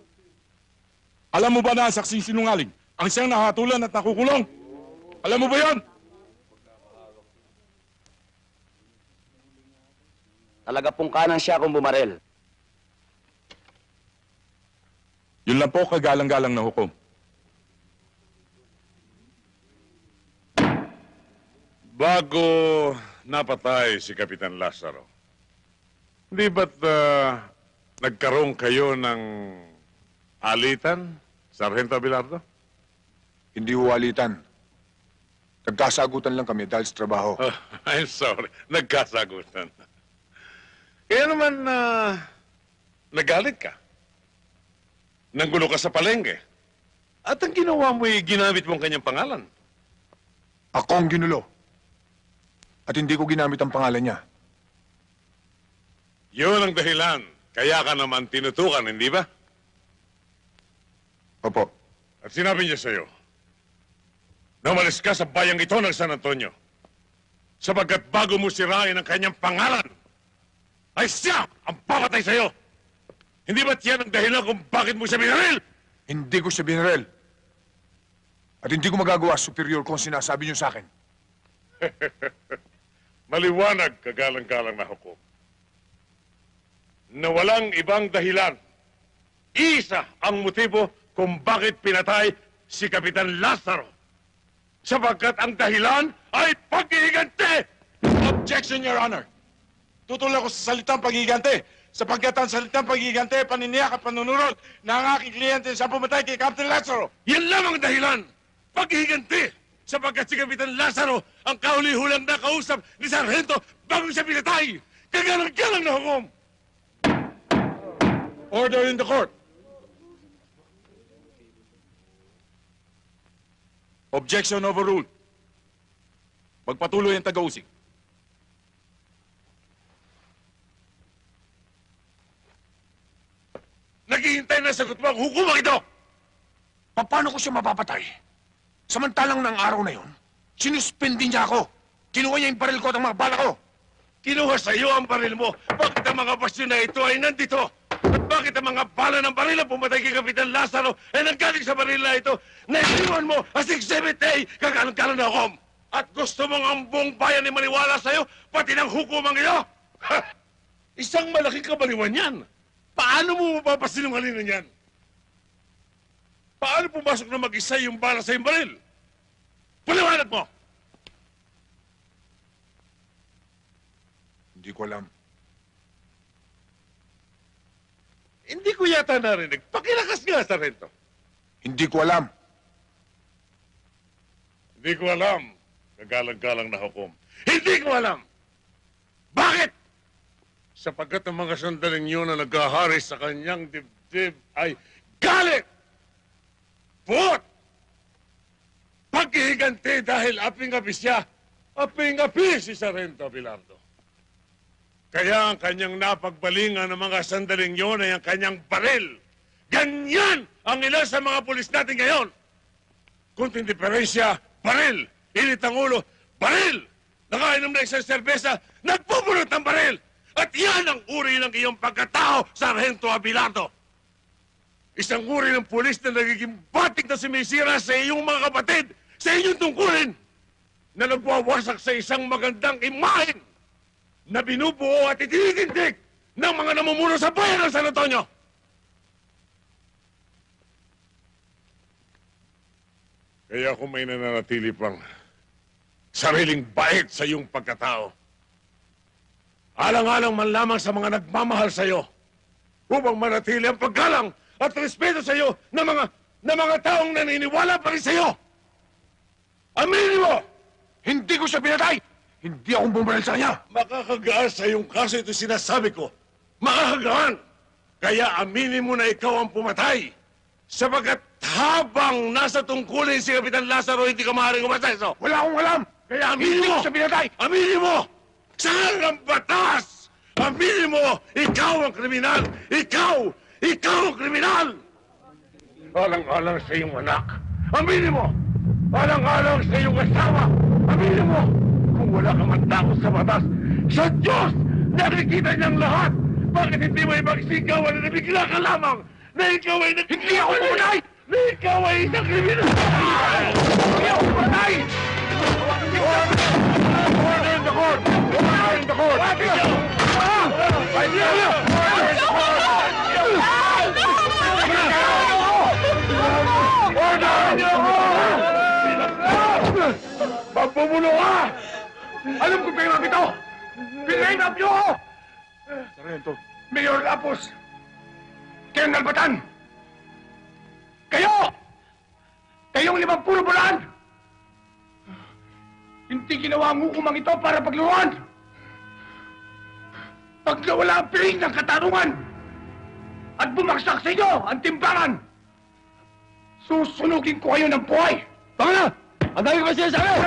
Alam mo ba na ang saksing sinungaling ang siyang nahatulan at nakukulong? Alam mo ba yon? Talaga pong kanan siya kung bumaril. Yun lang po kagalang-galang na hukom. Bago napatay si Kapitan Lazaro, hindi ba't ah, nagkaroon kayo ng alitan, Sargento Abelardo? Hindi huwalitan. Nagkasagutan lang kami dahil sa trabaho. Oh, I'm sorry, nagkasagutan. Kaya naman, ah, nagalit ka. Nanggulo ka sa palengke. At ang ginawa mo ay ginamit mo ang kanyang pangalan. Ako ang ginulo. At hindi ko ginamit ang pangalan niya. Yun ang dahilan. Kaya ka naman tinutukan, hindi ba? Opo. At sinabi niya sa'yo, na umalis ka sa bayang ito ng San Antonio. Sapagkat bago mo sirain ang kanyang pangalan, ay siya ang papatay sa'yo. Hindi ba't yan ang dahilan kung bakit mo siya binaril? Hindi ko siya binarel. At hindi ko magagawa superior kung sinasabi niyo sa akin. Maliwanag, kagalang-galang na hukom. Na walang ibang dahilan. Isa ang motibo kung bakit pinatay si Kapitan Lazaro. Sapagkat ang dahilan ay pag-iigante! Objection, Your Honor. Tutol ako sa salitang pagigante sapagkat ang salitang pagigante, paniniyak at panunurot na ang aking kliyente sa pumatay kay Captain Lazaro. Yan lamang ang dahilan. Paghihiganti. Sapagkat si Kapitan Lazaro ang kauli-hulang na kausap ni Sargento bago siya pinatay. Kagalang-galang na hukom. Order in the court. Objection overruled. Magpatuloy ang taga-usig. Naghihintay na sagot mo ang hukumang ito. Paano ko siya mapapatay? Samantalang ng araw na yon, sinuspindi niya ako. Kinuha niya yung baril ko at ang mga bala ko. Kinuha sa iyo ang baril mo. Bakit ang mga basyo na ito ay nandito? Bakit ang mga bala ng baril na pumatay kay Kapitan Lazaro ay nanggaling sa baril ito na iniwan mo as Exhibit A kagalang-galang na hukom? At gusto mong ang buong bayan ay maniwala sa iyo, pati ng hukumang iyo? Ha! Isang malaking kabaliwan yan. Paano mo mapapasinungalingan yan? Paano pumasok na mag-isa yung bala sa yung baril? Paliwanag mo! Hindi ko alam. Hindi ko yata narinig. Pakilakas nga, Sargento. Hindi ko alam. Hindi ko alam. Kagalang-galang na hukom. Hindi ko alam! Bakit? Sapagkat ang mga sandaling yun na naghahari sa kanyang dibdib ay galit! Puot! Paghihiganti dahil aping-api siya, aping-api si Sargento Abelardo. Kaya ang kanyang napagbalingan ng mga sandaling yun ay ang kanyang baril. Ganyan ang ilan sa mga pulis natin ngayon. Kunting diferensya, baril. Init ang ulo, baril. Nakainom na isang serbesa, nagpupulot ng baril. At yan ang uri ng iyong pagkatao, Sargento Abilardo. Isang uri ng pulis na nagiging batik na sumisira sa iyong mga kapatid, sa inyong tungkulin, na nagwawasak sa isang magandang imahen na binubuo at itinitindig ng mga namumuno sa bayan ng San Antonio. Kaya kung may nananatili pang sariling bait sa iyong pagkatao. Alang-alang man lamang sa mga nagmamahal sa iyo upang manatili ang paggalang at respeto sa iyo ng mga ng mga taong naniniwala pa rin sa iyo. Aminin mo! Hindi ko siya pinatay! Hindi akong bumaril sa kanya! Makakagaan sa iyong kaso ito sinasabi ko. Makakagaan! Kaya aminin mo na ikaw ang pumatay. Sapagkat habang nasa tungkulin si Kapitan Lazaro, hindi ka maaaring umaseso. Wala akong alam! Kaya aminin Hindi mo! ko siya pinatay! Aminin mo! Saan ang batas? Aminin mo! Ikaw ang kriminal! Ikaw! Ikaw ang kriminal! Alang-alang sa iyong anak. Aminin mo! Alang-alang sa iyong asawa. Aminin mo! Kung wala ka man takot sa batas, sa Diyos! Nakikita niyang lahat! Bakit hindi mo ipagsigawan na nabigla ka lamang na ikaw ay nag... Hindi ako pumatay! Na ikaw ay isang kriminal! Hindi ako pumatay! Order in the court! Order in the court! Order in the court! Pagpupulo ka! Alam ko pinap ito! Pinap niyo ako! Sargento, Mayor Lapos! Kayong nalbatan! Kayo! Kayong limang pulo bulan! Hindi ginawa ang hukumang ito para pagluruan! Pag nawala ang piling ng katarungan at bumagsak sa inyo ang timbangan, susunugin ko kayo ng buhay! Tama na! Ang dami ko kasi sa akin!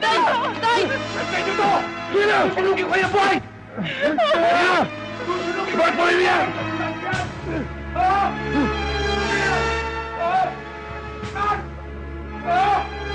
Tay! Tay! Antay nyo to! Sige na! Susunugin ko kayo buhay! Na! Ibang po rin yan! Ah! Ah! Ah! Ah!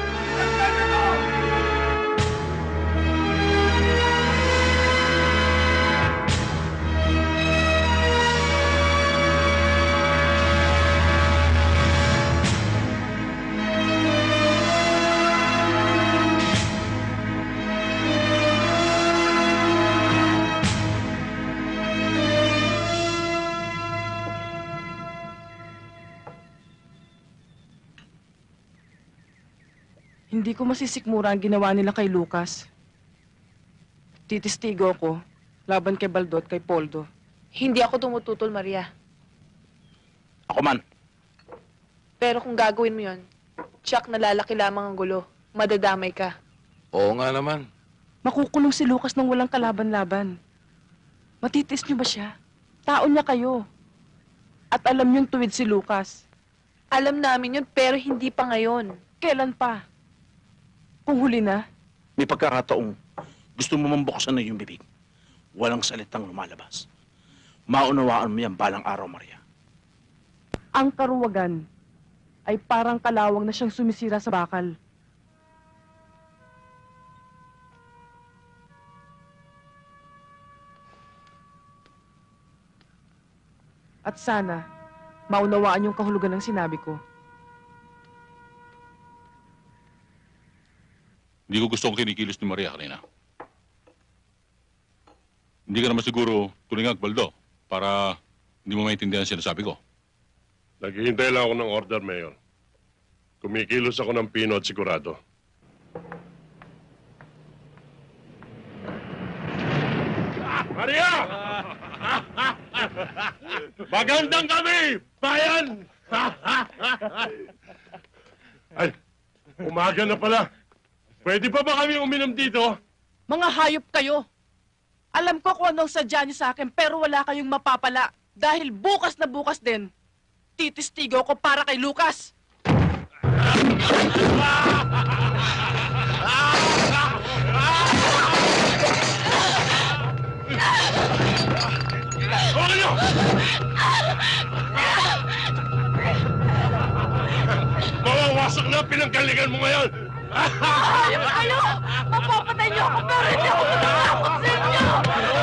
Hindi ko masisikmura ang ginawa nila kay Lucas. Titistigo ko, laban kay Baldot, kay Poldo. Hindi ako tumututol, Maria. Ako man. Pero kung gagawin mo yon, tsak nalalaki lamang ang gulo. Madadamay ka. Oo nga naman. Makukulong si Lucas nang walang kalaban-laban. Matitis niyo ba siya? Tao niya kayo. At alam niyong tuwid si Lucas. Alam namin yun, pero hindi pa ngayon. Kailan pa? Kung huli na, May pagkakataong gusto mo mambuksan na yung bibig. Walang salitang lumalabas. Maunawaan mo yan balang araw, Maria. ang karuwagan ay parang kalawang na siyang sumisira sa bakal. At sana, maunawaan yung kahulugan ng sinabi ko. Hindi ko gusto kong kinikilos ni Maria kanina. Hindi ka naman siguro tulingag, Baldo, para hindi mo maintindihan ang sinasabi ko. Naghihintay lang ako ng order, Mayor. Kumikilos ako ng pino at sigurado. Maria! Magandang kami, bayan! Ay, umaga na pala. Pwede pa ba kami uminom dito? Mga hayop kayo! Alam ko kung anong sadya niyo sa akin, pero wala kayong mapapala. Dahil bukas na bukas din, titistigo ko para kay Lucas. Huwag niyo! Mawawasak na ang pinanggalingan mo ngayon! Hayop kayo! Mapapatay niyo ako pero hindi ako matatakot sa inyo!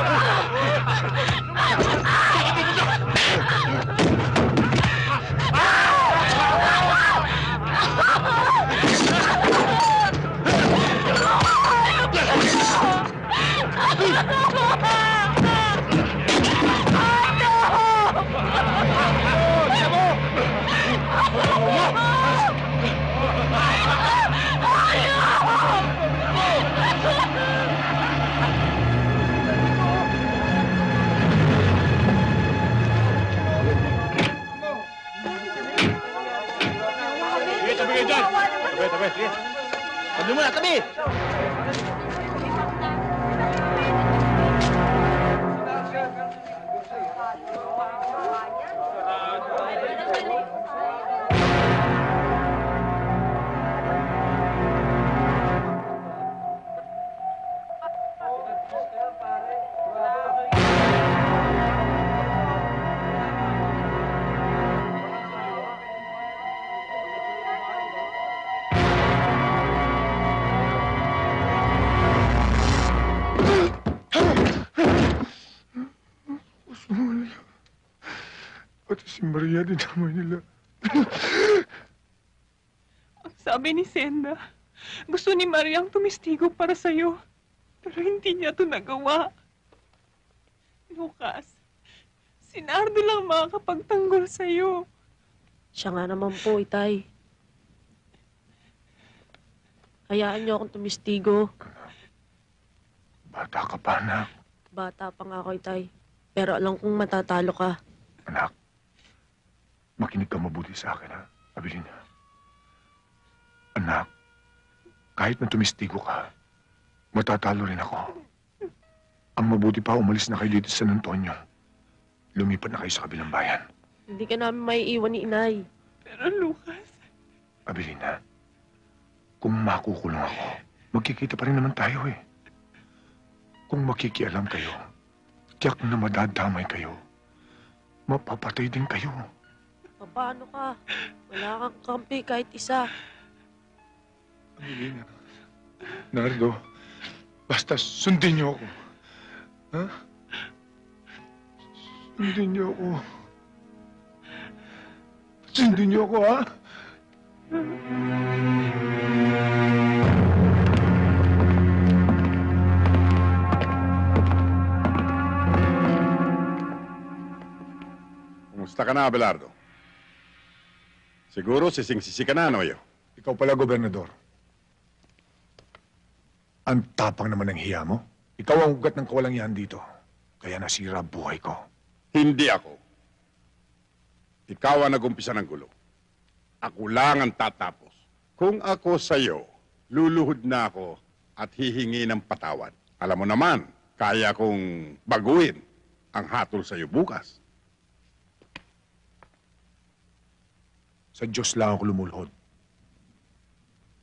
Maria din naman nila. Ang sabi ni Senda, gusto ni Mariang tumistigo para sa'yo. Pero hindi niya to nagawa. Lucas, si Nardo lang makakapagtanggol sa'yo. Siya nga naman po, itay. Hayaan niyo akong tumistigo. Bata ka pa, anak. Bata pa nga ako, itay. Pero alam kong matatalo ka. Anak, makinig ka mabuti sa akin, ha? Abilina. Anak, kahit na tumistigo ka, matatalo rin ako. Ang mabuti pa, umalis na kayo dito sa San Antonio. Lumipat na kayo sa kabilang bayan. Hindi ka namin maiiwan ni inay. Pero Lucas, Abilina, kung makukulong ako, magkikita pa rin naman tayo eh. Kung makikialam kayo, tiyak na madadamay kayo. Mapapatay din kayo. Paano ka? Wala kang kampi kahit isa. Abilina, Nardo, basta sundin niyo ako. Ha? Sundin niyo ako. Sundin niyo ako, ha? Kumusta ka na, Abelardo? Siguro sising-sisi ka na, Noyo. Ikaw pala, Gobernador. Ang tapang naman ng hiya mo. Ikaw ang ugat ng kawalangyaan dito. Kaya nasira buhay ko. Hindi ako. Ikaw ang nagumpisa ng gulo. Ako lang ang tatapos. Kung ako sa'yo, luluhod na ako at hihingi ng patawad. Alam mo naman, kaya kong baguhin ang hatol sa'yo bukas. Sa Diyos lang ako lumulhod.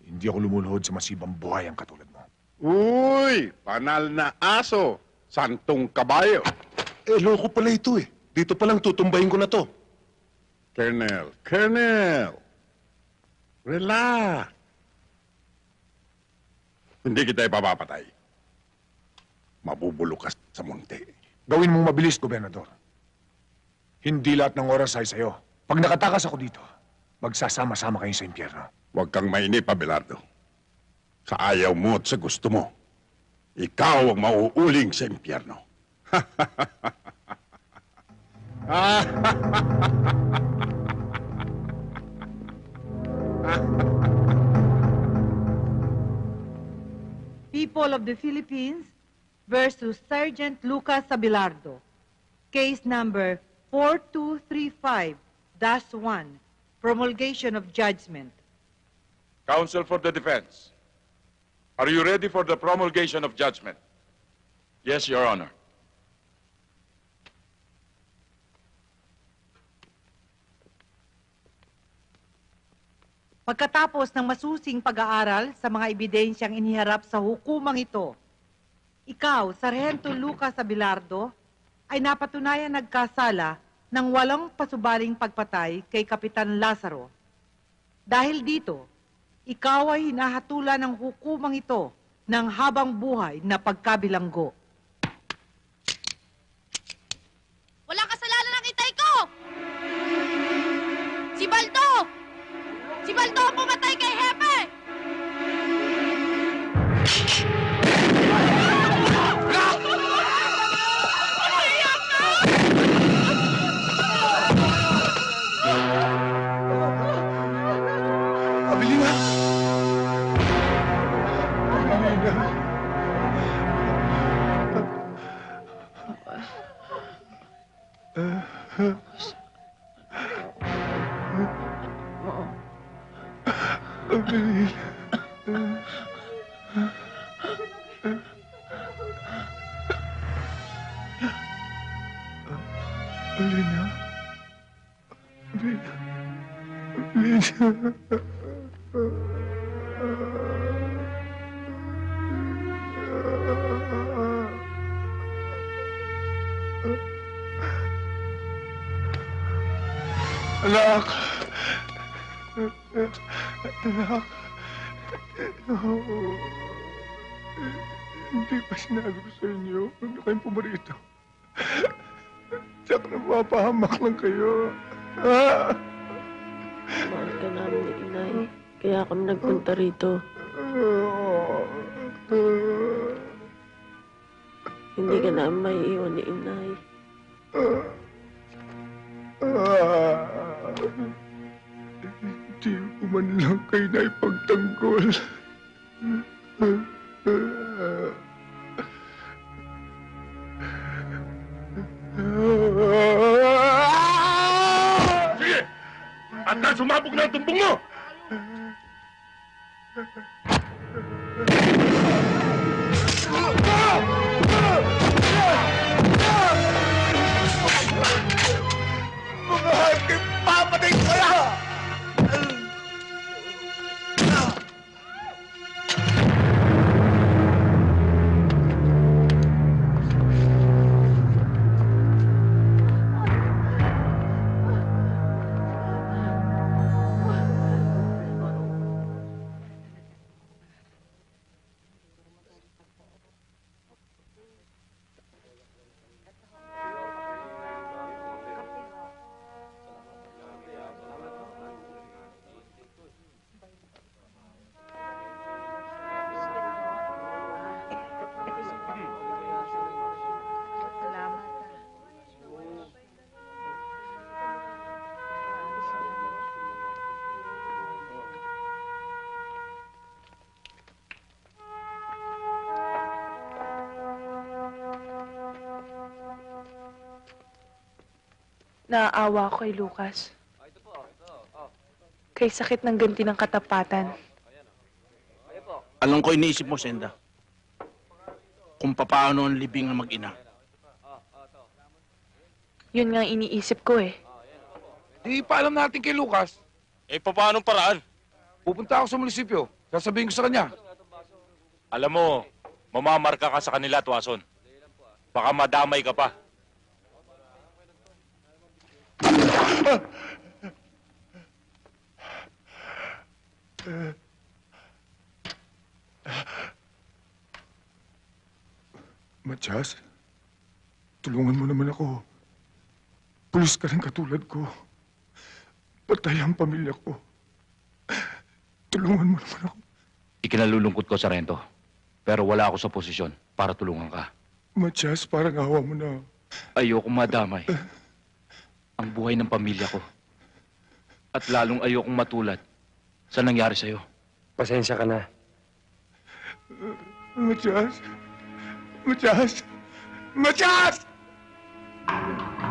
Hindi ako lumulhod sa masibang buhay ang katulad mo. Uy! Panal na aso! Santong kabayo! Eh, loko pala ito eh. Dito palang tutumbahin ko na to. Colonel, Colonel! Relax! Hindi kita ipapapatay. Mabubulok ka sa munti. Gawin mong mabilis, Gobernador. Hindi lahat ng oras ay sa'yo. Pag nakatakas ako dito, magsasama-sama kayo sa impyerno. Huwag kang mainip, Abelardo. Sa ayaw mo at sa gusto mo, ikaw ang mauuling sa impyerno. People of the Philippines versus Sergeant Lucas Abilardo. Case number 4235-1. Promulgation of judgment. Counsel for the defense. Are you ready for the promulgation of judgment? Yes, Your Honor. Pagkatapos ng masusing pag-aaral sa mga ebidensyang iniharap sa hukumang ito, ikaw, Sargento Lucas Abilardo, ay napatunayan nagkasala ng walang pasubaling pagpatay kay Kapitan Lazaro. Dahil dito, ikaw ay hinahatulan ng hukumang ito ng habang buhay na pagkabilanggo. Walang kasalanan ng itay ko! Si Baldo! Si Baldo ang pumatay Anak. Hindi pa sinabi ko sa inyo. Huwag kayong pumarito. Tsak na mapahamak lang kayo. Ah! Mahal ka namin ni inay. Kaya kami nagpunta rito. Hindi ka namin maiiwan ni inay. Hindi ko man lang kayo na ipagtanggol. Sige! At na sumabog na ang tumbong mo! Naaawa ako kay Lucas. Kay sakit ng ganti ng katapatan. Alam ko iniisip mo, Senda. Kung papaano ang libing ng mag-ina. Yun nga ang iniisip ko eh. Di paalam natin kay Lucas. Eh, paano paraan? Pupunta ako sa munisipyo. Sasabihin ko sa kanya. Alam mo, mamamarka ka sa kanila, Tuason. Baka madamay ka pa. Matias, tulungan mo naman ako. Pulis ka rin katulad ko. Patay ang pamilya ko. Tulungan mo naman ako. Ikinalulungkot ko, Sarento. Pero wala ako sa posisyon para tulungan ka. Matias, parang awa mo na. Ayoko madamay. Ang buhay ng pamilya ko. At lalong ayokong matulad sa nangyari sa'yo. Pasensya ka na. Matias! Matias! Matias! Itay,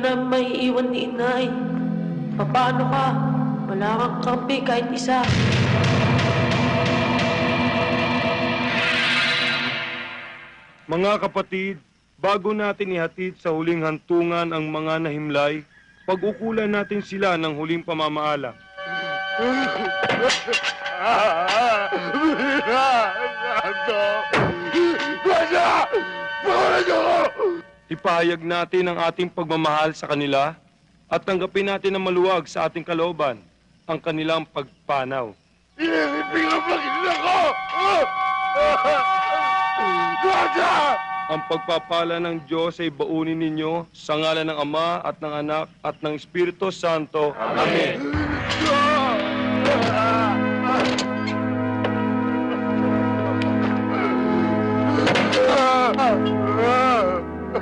ka namin maiiwan ni inay. Paano ka? Wala kang kampi kahit isa. Mga kapatid, bago natin ihatid sa huling hantungan ang mga nahimlay, pag-ukulan natin sila ng huling pamamaala. Ipahayag natin ang ating pagmamahal sa kanila at tanggapin natin ng maluwag sa ating kalooban ang kanilang pagpanaw. Ang pagpapala ng Diyos ay baunin ninyo sa ngalan ng Ama at ng Anak at ng Espiritu Santo. Amen.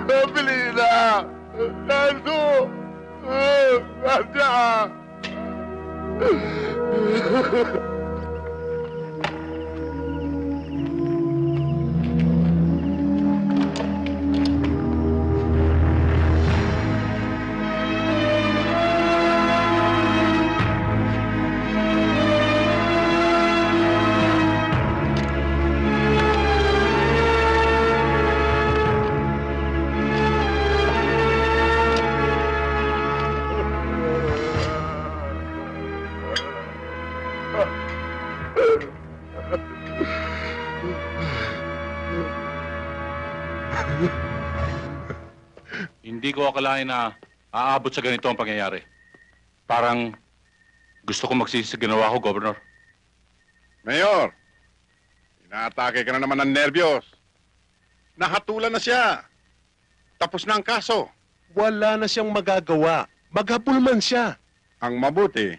Belina! Nando! Nanda! Ko akalain na aabot sa ganito ang pangyayari. Parang gusto ko magsisi sa ginawa ko, Governor. Mayor, inaatake ka na naman ng nervyos. Nahatulan na siya. Tapos na ang kaso. Wala na siyang magagawa. Maghabol man siya. Ang mabuti,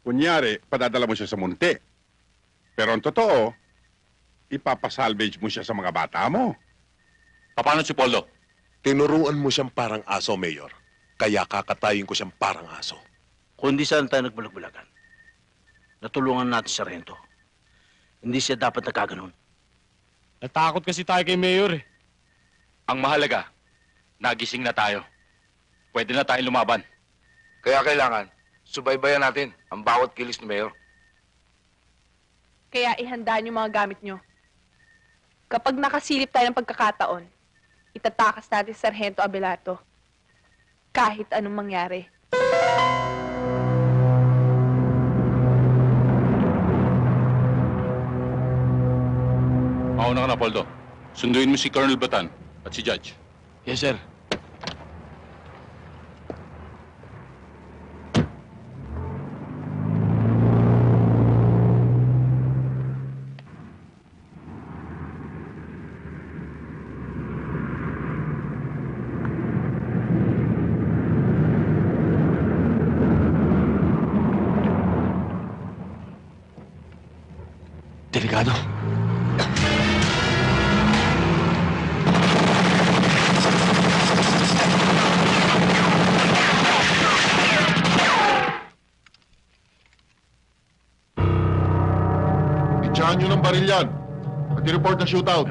kunyari, padadala mo siya sa munti. Pero ang totoo, ipapasalvage mo siya sa mga bata mo. Paano si Poldo? Tinuruan mo siyang parang aso, Mayor. Kaya kakatayin ko siyang parang aso. Kung di saan tayo nagbulag-bulagan, natulungan natin si Sargento. Hindi siya dapat nagkaganon. Natakot kasi tayo kay Mayor eh. Ang mahalaga, nagising na tayo. Pwede na tayong lumaban. Kaya kailangan, subaybayan natin ang bawat kilis ni Mayor. Kaya ihanda niyo mga gamit niyo. Kapag nakasilip tayo ng pagkakataon, itatakas natin si Sargento Abelardo. Kahit anong mangyari. Mauna ka na, Poldo. Sunduin mo si Colonel Batan at si Judge. Yes, sir. I-report na shootout.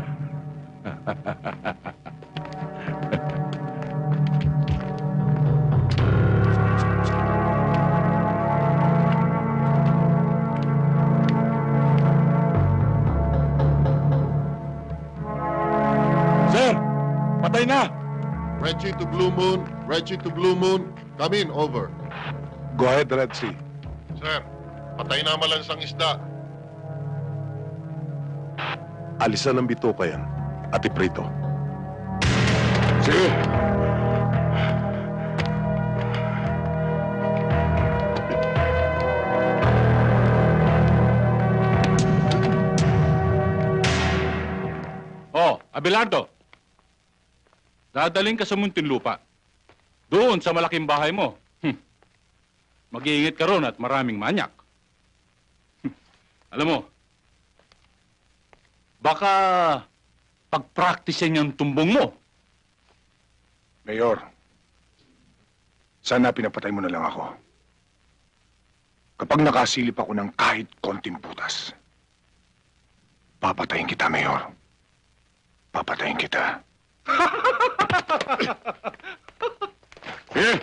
Sir, patay na. Reggie to Blue Moon, Reggie to Blue Moon, come in, over. Go ahead, Red Sea. Sir, patay na malansang isda. Alisan ng bituka yan at iprito. Sige. Oh, Abelardo. Dadaling ka sa Muntinlupa. Doon sa malaking bahay mo. Hm. Mag-iingat ka ron at maraming manyak. Hm. Alam mo, baka pag-practicean yung tumbong mo. Mayor, sana pinapatay mo na lang ako. Kapag nakasilip ako ng kahit konting putas, papatayin kita, Mayor. Papatayin kita. Sige.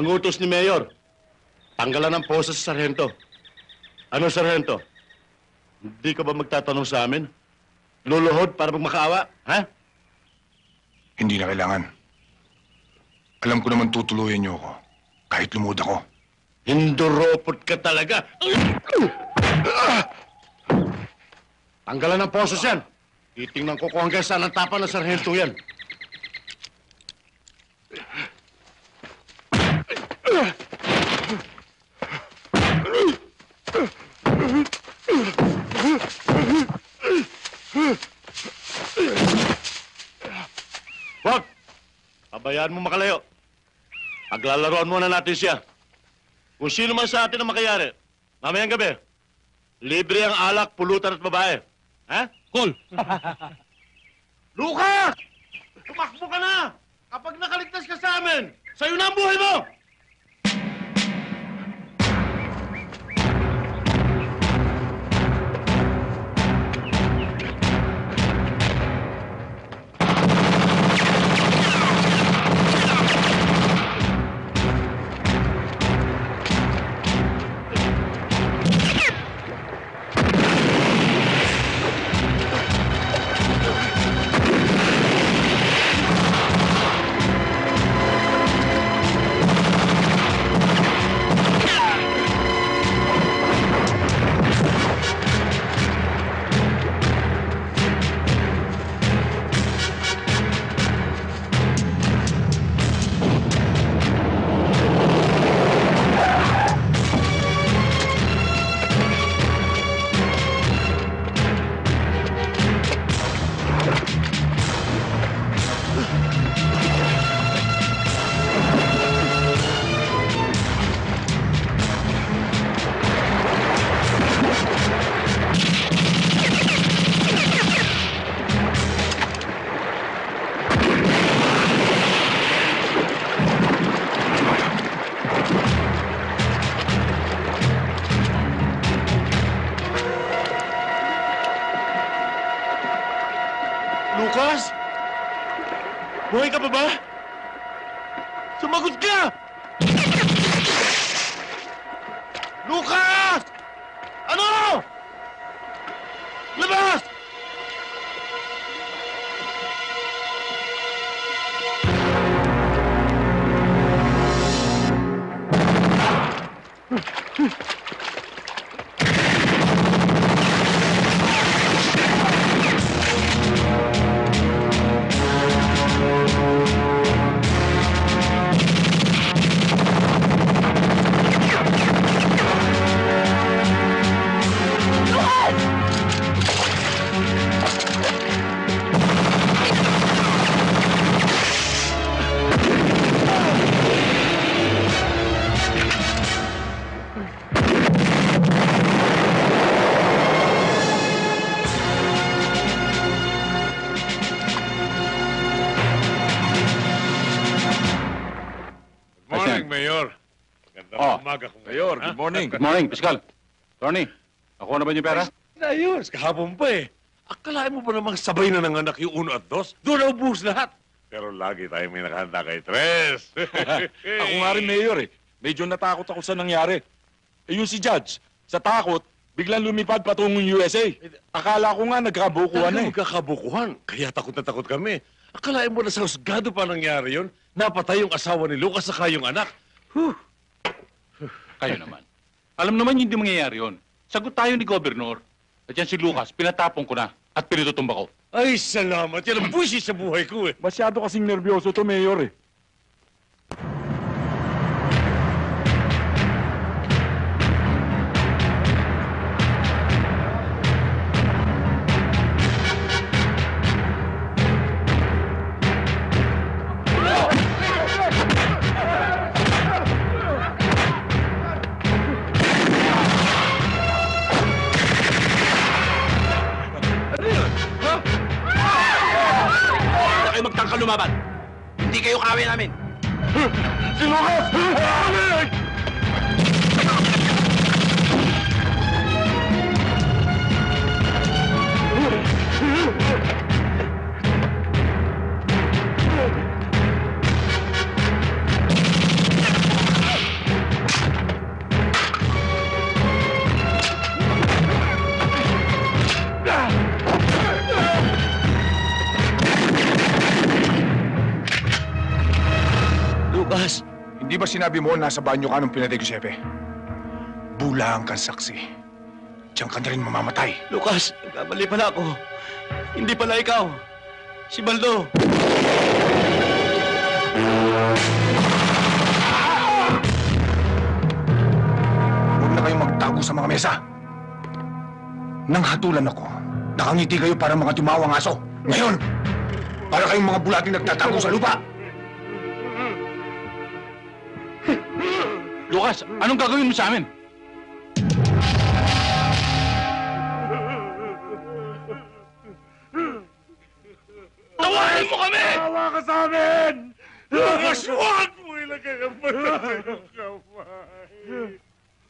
Ang utos ni Mayor, tanggalan ng posa sa sarhento. Ano, sarhento? Hindi ka ba magtatanong sa amin? Luluhod para magmakaawa, ha? Hindi na kailangan. Alam ko naman tutuluyan niyo ako. Kahit lumod ako. Hinduropot ka talaga. Tanggalan ng posos yan. Titingnan ko kung hanggang saan ang tapa ng sarhento yan. Wag! Pabayaan mo makalayo. Paglalaroan muna natin siya. Kung sino man sa atin ang makayari, mamayang gabi, libre ang alak, pulutan at babae. Ha? Cool! Lucas! Tumakbo ka na! Kapag nakaligtas ka sa amin, sa'yo na ang buhay mo! Morning. Good morning, Piskal. Tony, nakuha na ba niyo pera? Ayos, kahapon pa eh. Akalain mo ba namang sabay na ng anak yung uno at dos? Doon na ubus lahat. Pero lagi tayo may nakahanda kay Tres. Ako nga rin, Mayor eh. Medyo natakot ako sa nangyari. Eh yung si Judge, sa takot, biglang lumipad patungong USA. Akala ko nga nagkabukuhan na eh. magkakabukuhan. Kaya takot na takot kami. Akalain mo na sa husgado pa nangyari yon? Napatay yung asawa ni Lucas sa yung anak. Kayo naman. Alam naman hindi mangyayari yon. Sagot tayo ni Gobernur. At yan si Lucas, pinatapon ko na at pinututumba ko. Ay, salamat. Yan ang buwisit sa buhay ko eh. Masyado kasing nervyoso to, Mayor eh. Lumaban. Hindi kayo kawin namin. Si Lucas! Hindi ba sinabi mo nasa banyo ka nung pinatay ko si Epe? Bulang kang saksi. Diyan ka na rin mamamatay. Lucas, nagkamali pala ako. Hindi pala ikaw. Si Baldo. Huwag na kayong magtago sa mga mesa. Nang hatulan ako, nakangiti kayo para mga tumawang aso. Ngayon, para kayong mga bulating nagtatago sa lupa. Lucas, anong gagawin mo sa amin? Tawarin mo kami! Tawa ka sa amin! Lucas, huwag mo ilagay ang kamay.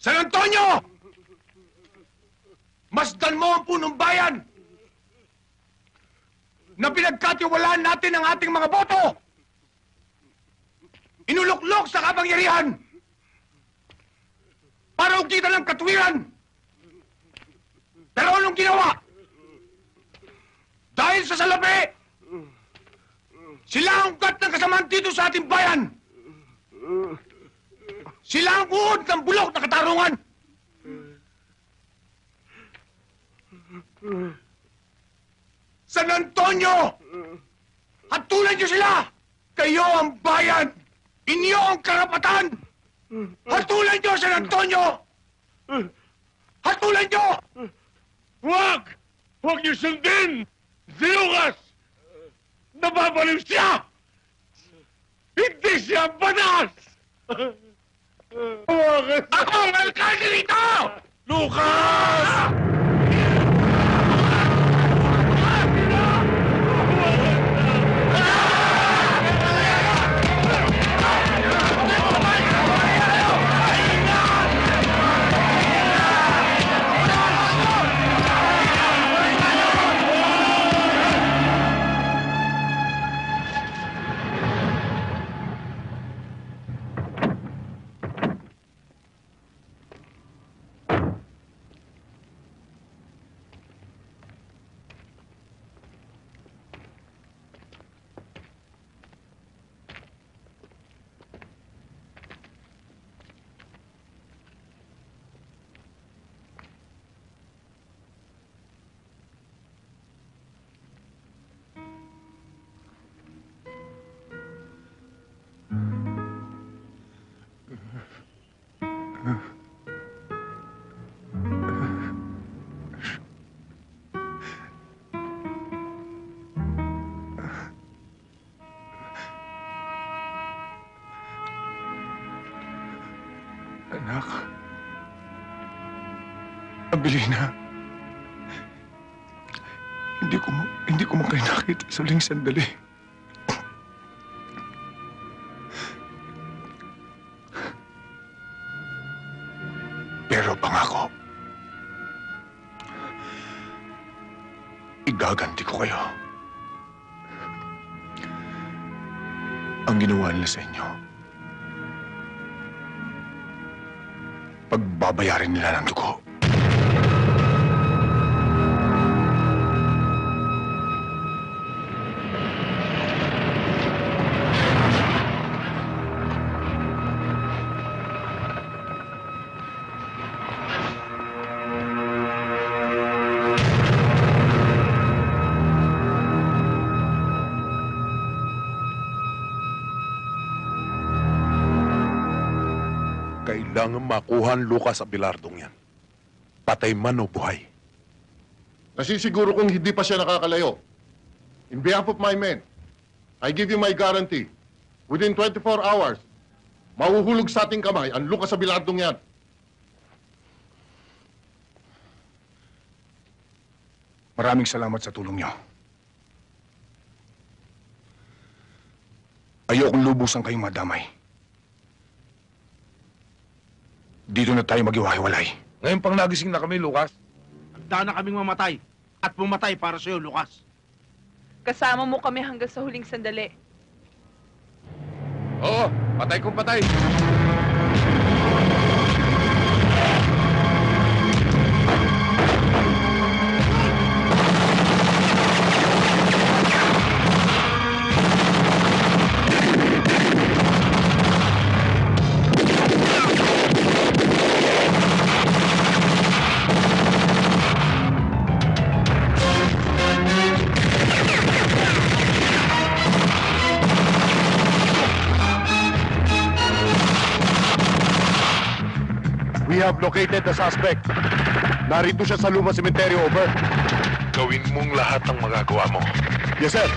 San Antonio! Masdan mo ang punong bayan! Na pinagkatiwalaan natin ang ating mga boto! Inuluklok sa kapangyarihan! Para ukita ng katwiran! Pero anong ginawa? Dahil sa salapi! Sila ang ugat ng kasamaan dito sa ating bayan! Sila ang uod ng bulok na katarungan! San Antonio! Hatulan niyo sila! Kayo ang bayan! Inyo ang karapatan! Hatulan niyo San Antonio! Hatulan niyo! Huwag! Huwag niyo sundin! Si Lucas! Nababaliw siya! Hindi siya banas! Ako ang alkalde rito! Lucas! Anak. Abilina. Hindi ko hindi ko nakita sa uling sandali. Pagbabayarin nila ng dugo. Kailangan makuha ang Lucas Abilardong yan. Patay man o buhay. Nasisiguro kong hindi pa siya nakakalayo. In behalf of my men, I give you my guarantee. Within 24 hours, mahuhulog sa ating kamay ang Lucas Abilardong yan. Maraming salamat sa tulong niyo. Ayokong lubusan kayong madamay. Dito na tayo maghiwa-hiwalay. Ngayon pang nagising na kami, Lucas. Handa na kaming mamatay. At pumatay para sa'yo, Lucas. Kasama mo kami hanggang sa huling sandali. Oo, patay kung patay. Have located the suspect. Narito siya sa Luma Cemetery, over. Gawin mong lahat ng magagawa mo. Yes, sir.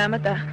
Salamat ah.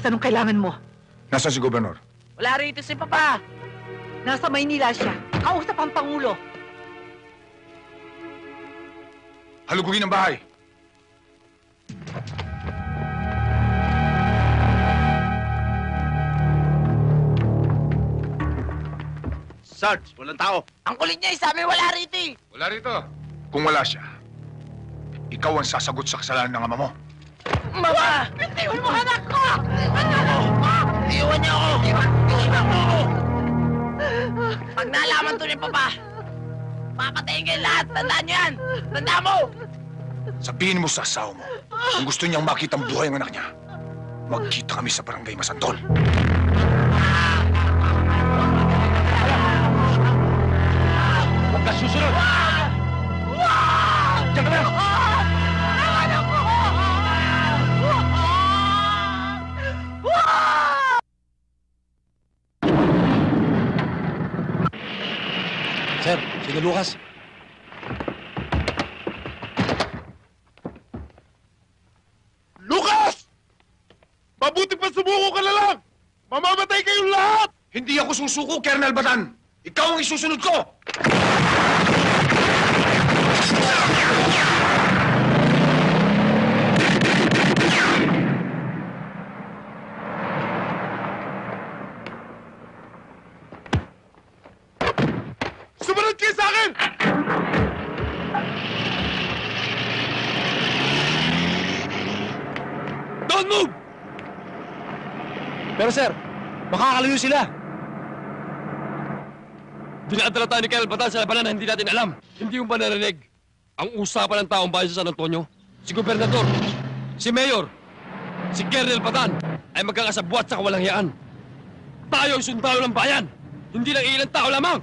Lucas, anong kailangan mo? Nasaan si Gobernador? Wala rito si Papa. Nasa Maynila siya. Kausap ang Pangulo. Halugugin ang bahay. Sarge, walang tao. Ang kulit niya, sabi wala rito eh. Wala rito. Kung wala siya, ikaw ang sasagot sa kasalanan ng ama mo. Mama! Bitiwan mo anak ko! Iwan niyo ako! Iwan mo ako! Pag nalaman to ni Papa, papatayin kayo lahat! Tandaan niyo yan! Tandaan mo! Sabihin mo sa asawa mo, kung gusto niyang makita ang buhay ang anak niya, magkita kami sa barangay Masantol. Huwag ka susunod! Diyan ka na! Sige Lucas. Lucas! Mabuti pa sumuko ka na lang! Mamamatay kayong lahat! Hindi ako susuko, Colonel Batan! Ikaw ang isusunod ko! Makakalayo sila. Dinadala tayo ni Kyle Batan sa labanan na hindi natin alam. Hindi mo ba narinig? Ang usapan ng taong bayan sa San Antonio, si Gobernador, si Mayor, si Colonel Batan, ay magkakasabwat sa kawalang yaan. Tayo ay sundalo ng bayan, hindi lang ilang tao lamang.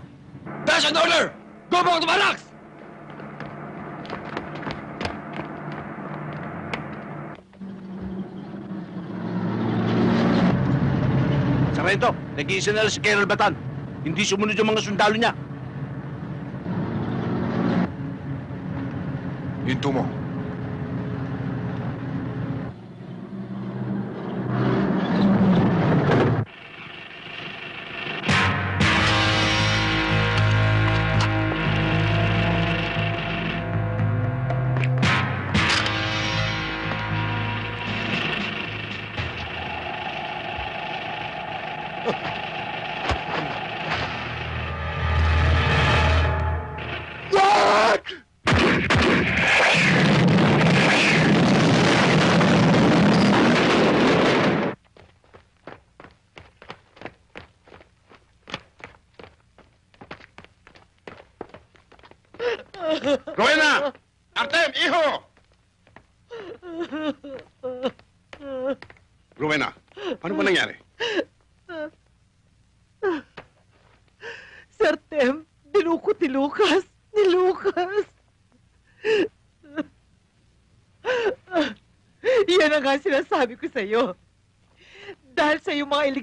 That's an order! Go back to barracks! Sarento, nag-iisa na si Colonel Batan. Hindi sumunod yung mga sundalo niya. Hinto mo.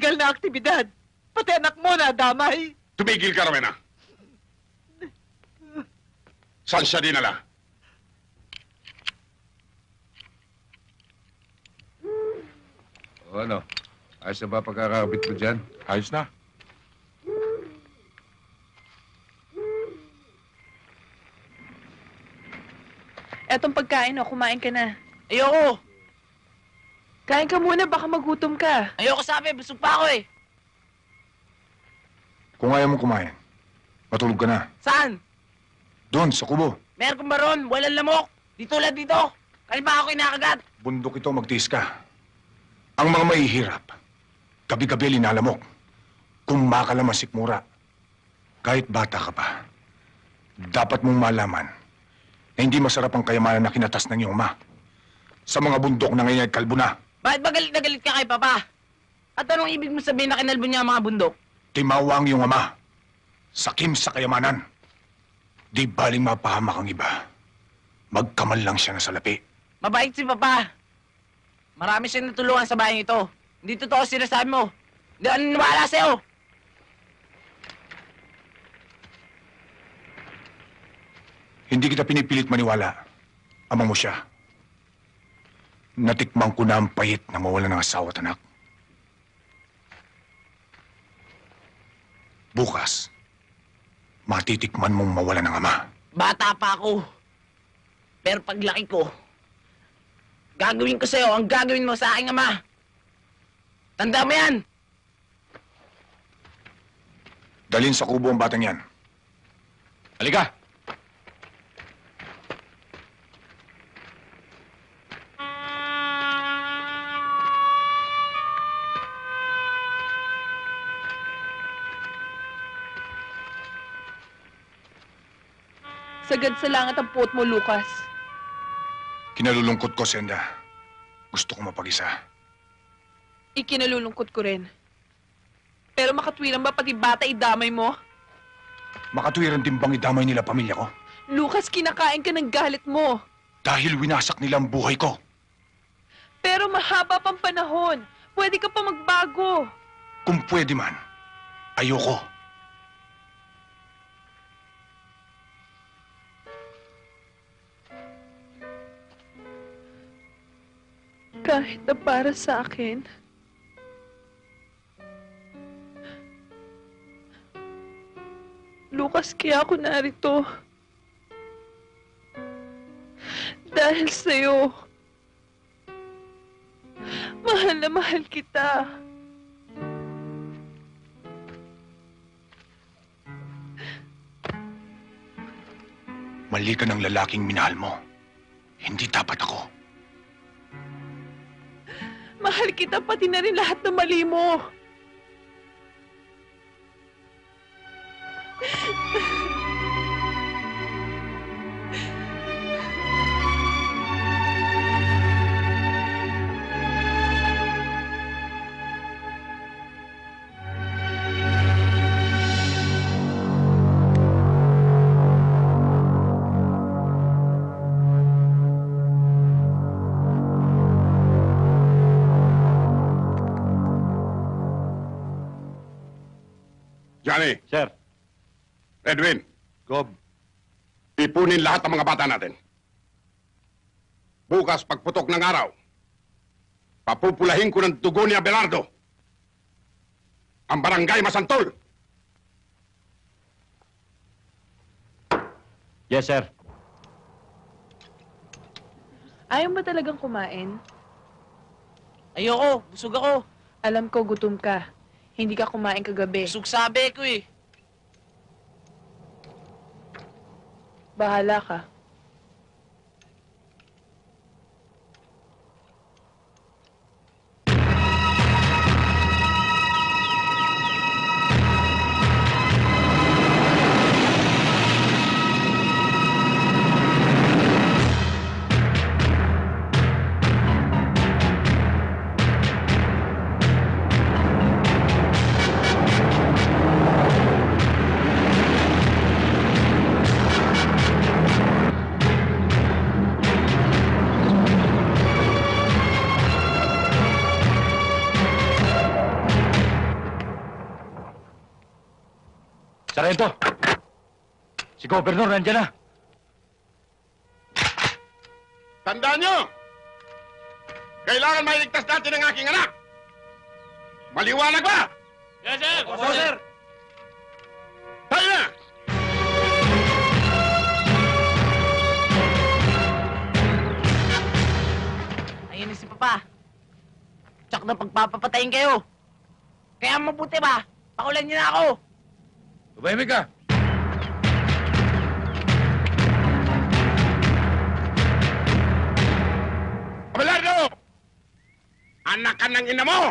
Illegal na aktibidad, pati anak mo na damay. Tumigil ka, Rowena. Saan siya dinala? O ano? Ayos na ba pagkakabit mo dyan? Ayos na. Etong pagkain, oh, kumain ka na. Ayoko! Kain ka muna, baka magutom ka. Ayoko sabi, busog pa ako eh. Kung ayaw mong kumain, matulog ka na. Saan? Doon, sa kubo. Meron kong baron, walang lamok. Di tulad dito. Kalma ako inakagat. Bundok ito, magtiis ka. Ang mga mahihirap, gabi-gabi linalamok. Kung makalaman sikmura, kahit bata ka pa, dapat mong malaman na hindi masarap ang kayamanan na kinatas ng iyong ama. Sa mga bundok na ngayon ay kalbo na, Bakit ba galit na galit ka kay Papa? At anong ibig mo sabihin na kinalbo niya ang mga bundok? timawa ang iyong ama. Sakim sa kayamanan. Di baling mapahamak ang iba. Magkamal lang siya na salapi. Mabait si Papa. Marami siyang natulungan sa bahay ito. Hindi totoo sinasabi mo. Hindi ako naniniwala sa'yo. Hindi kita pinipilit maniwala. Ama mo siya. Natikman ko na ang payit na mawala ng asawa at anak. Bukas, matitikman mong mawala ng ama. Bata pa ako. Pero paglaki ko, gagawin ko sa'yo ang gagawin mo sa aking ama. Tanda mo yan. Dalhin sa kubo ang batang yan. Halika! Sagad sa langit ang puot mo, Lucas. Kinalulungkot ko, Senda. Gusto ko mapag-isa. Ikinalulungkot ko rin. Pero makatwiran ba pati bata idamay mo? Makatwiran din bang idamay nila pamilya ko? Lucas, kinakain ka ng galit mo. Dahil winasak nila ang buhay ko. Pero mahaba pang panahon. Pwede ka pa magbago. Kung pwede man, ayoko. Kahit na para sa akin. Lucas, kaya ako narito. Dahil sa'yo. Mahal na mahal kita. Mali ka ng lalaking minahal mo. Hindi dapat ako. Mahal kita pati na rin lahat ng mali mo. Johnny. Sir. Edwin. Gob. Ipunin lahat ng mga bata natin. Bukas, pagputok ng araw, papupulahin ko ng dugo ni Abelardo. Ang barangay Masantol. Yes, sir. Ayaw ba talagang kumain? Ayoko, busog ako. Alam ko gutom ka. Hindi ka kumain kagabi. Busog sabi ko eh. Bahala ka. Sarento! Si Governor nandiyan na. Tandaan nyo! Kailangan mailigtas natin ang aking anak! Maliwanag ba? Yes, sir! Opo, sir. Tayo na! Ayun na si Papa. Tsak na pagpapapatayin kayo. Kaya mabuti ba? Pakulan niyo na ako. Tumahimik ka! Abelardo! Anak ka ng ina mo!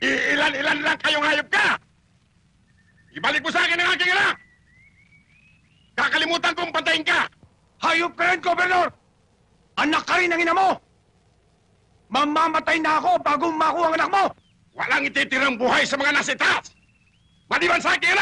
Iilan-ilan lang kayong hayop ka! Ibalik mo sa akin ang aking anak! Kakalimutan kong patayin ka! Hayop ka rin, Gobernador! Anak ka rin ng ina mo! Mamamatay na ako bago makuha ang anak mo! Walang ititirang buhay sa mga nasa itaas! Maliban sa aking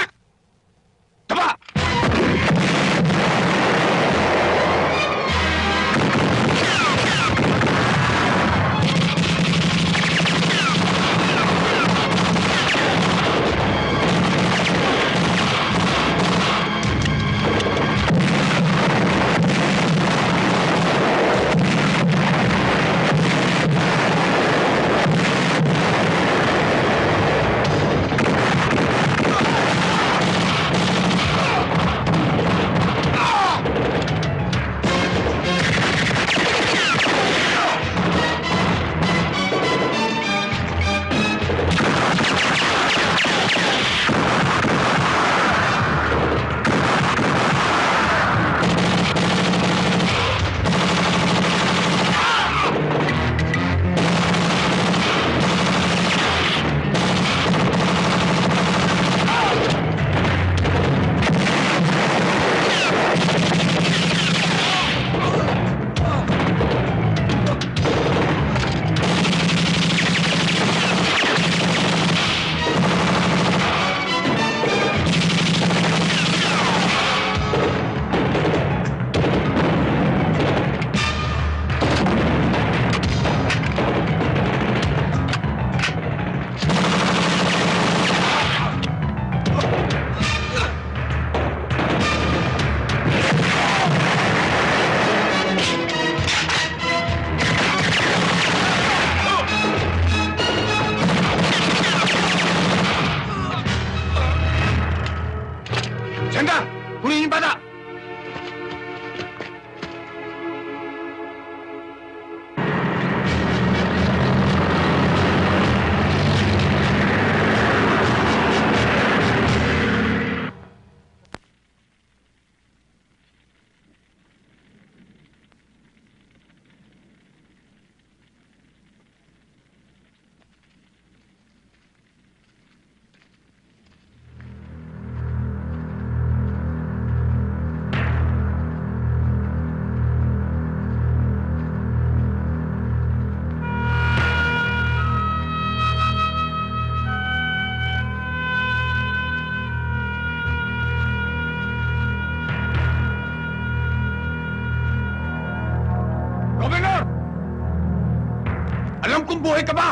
Alam kong buhay ka ba?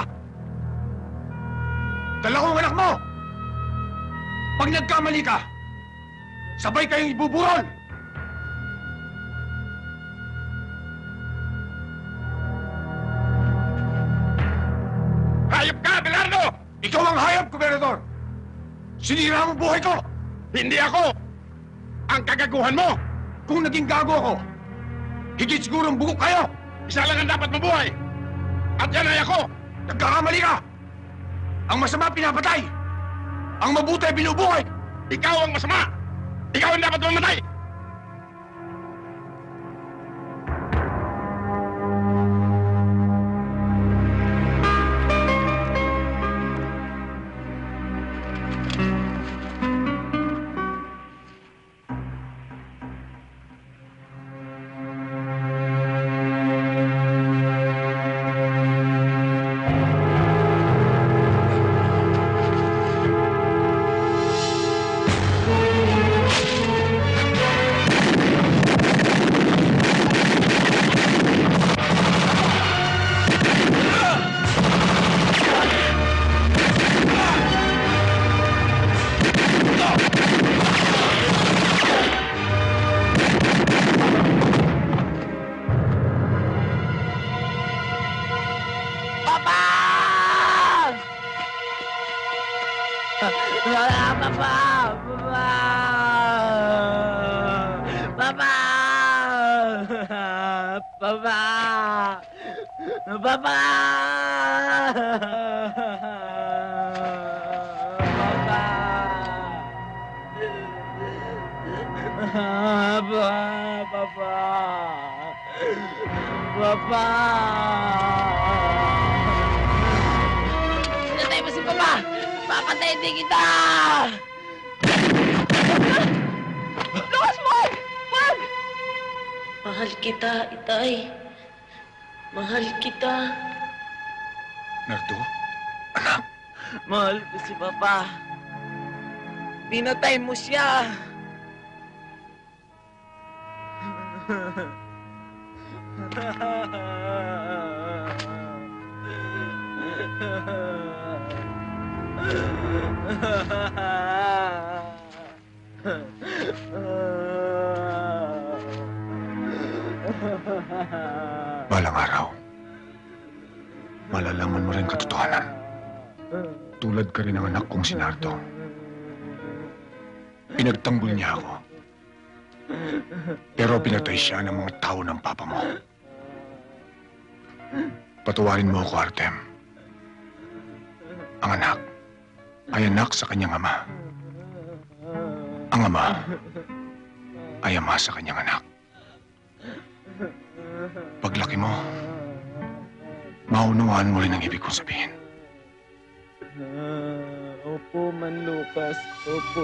Dala ko ang anak mo! Pag nagkamali ka, sabay kayong ibuburon! Hayop ka, Belardo! Ikaw ang hayop, Gobernador! Sinira mo buhay ko! Hindi ako! Ang kagaguhan mo! Kung naging gago ako, higit siguro ang bugok kayo! Isa lang ang dapat mabuhay! At yan ako! Nagkakamali ka! Ang masama pinapatay! Ang mabuti binubuhay! Ikaw ang masama! Ikaw ang dapat mamatay! Musha. musya! Siya ng mga tao ng papa mo. Patawarin mo ako, Artem. Ang anak ay anak sa kanyang ama. Ang ama ay ama sa kanyang anak. Paglaki mo, maunawaan mo rin ang ibig kong sabihin. Opo, Man Lucas. Opo.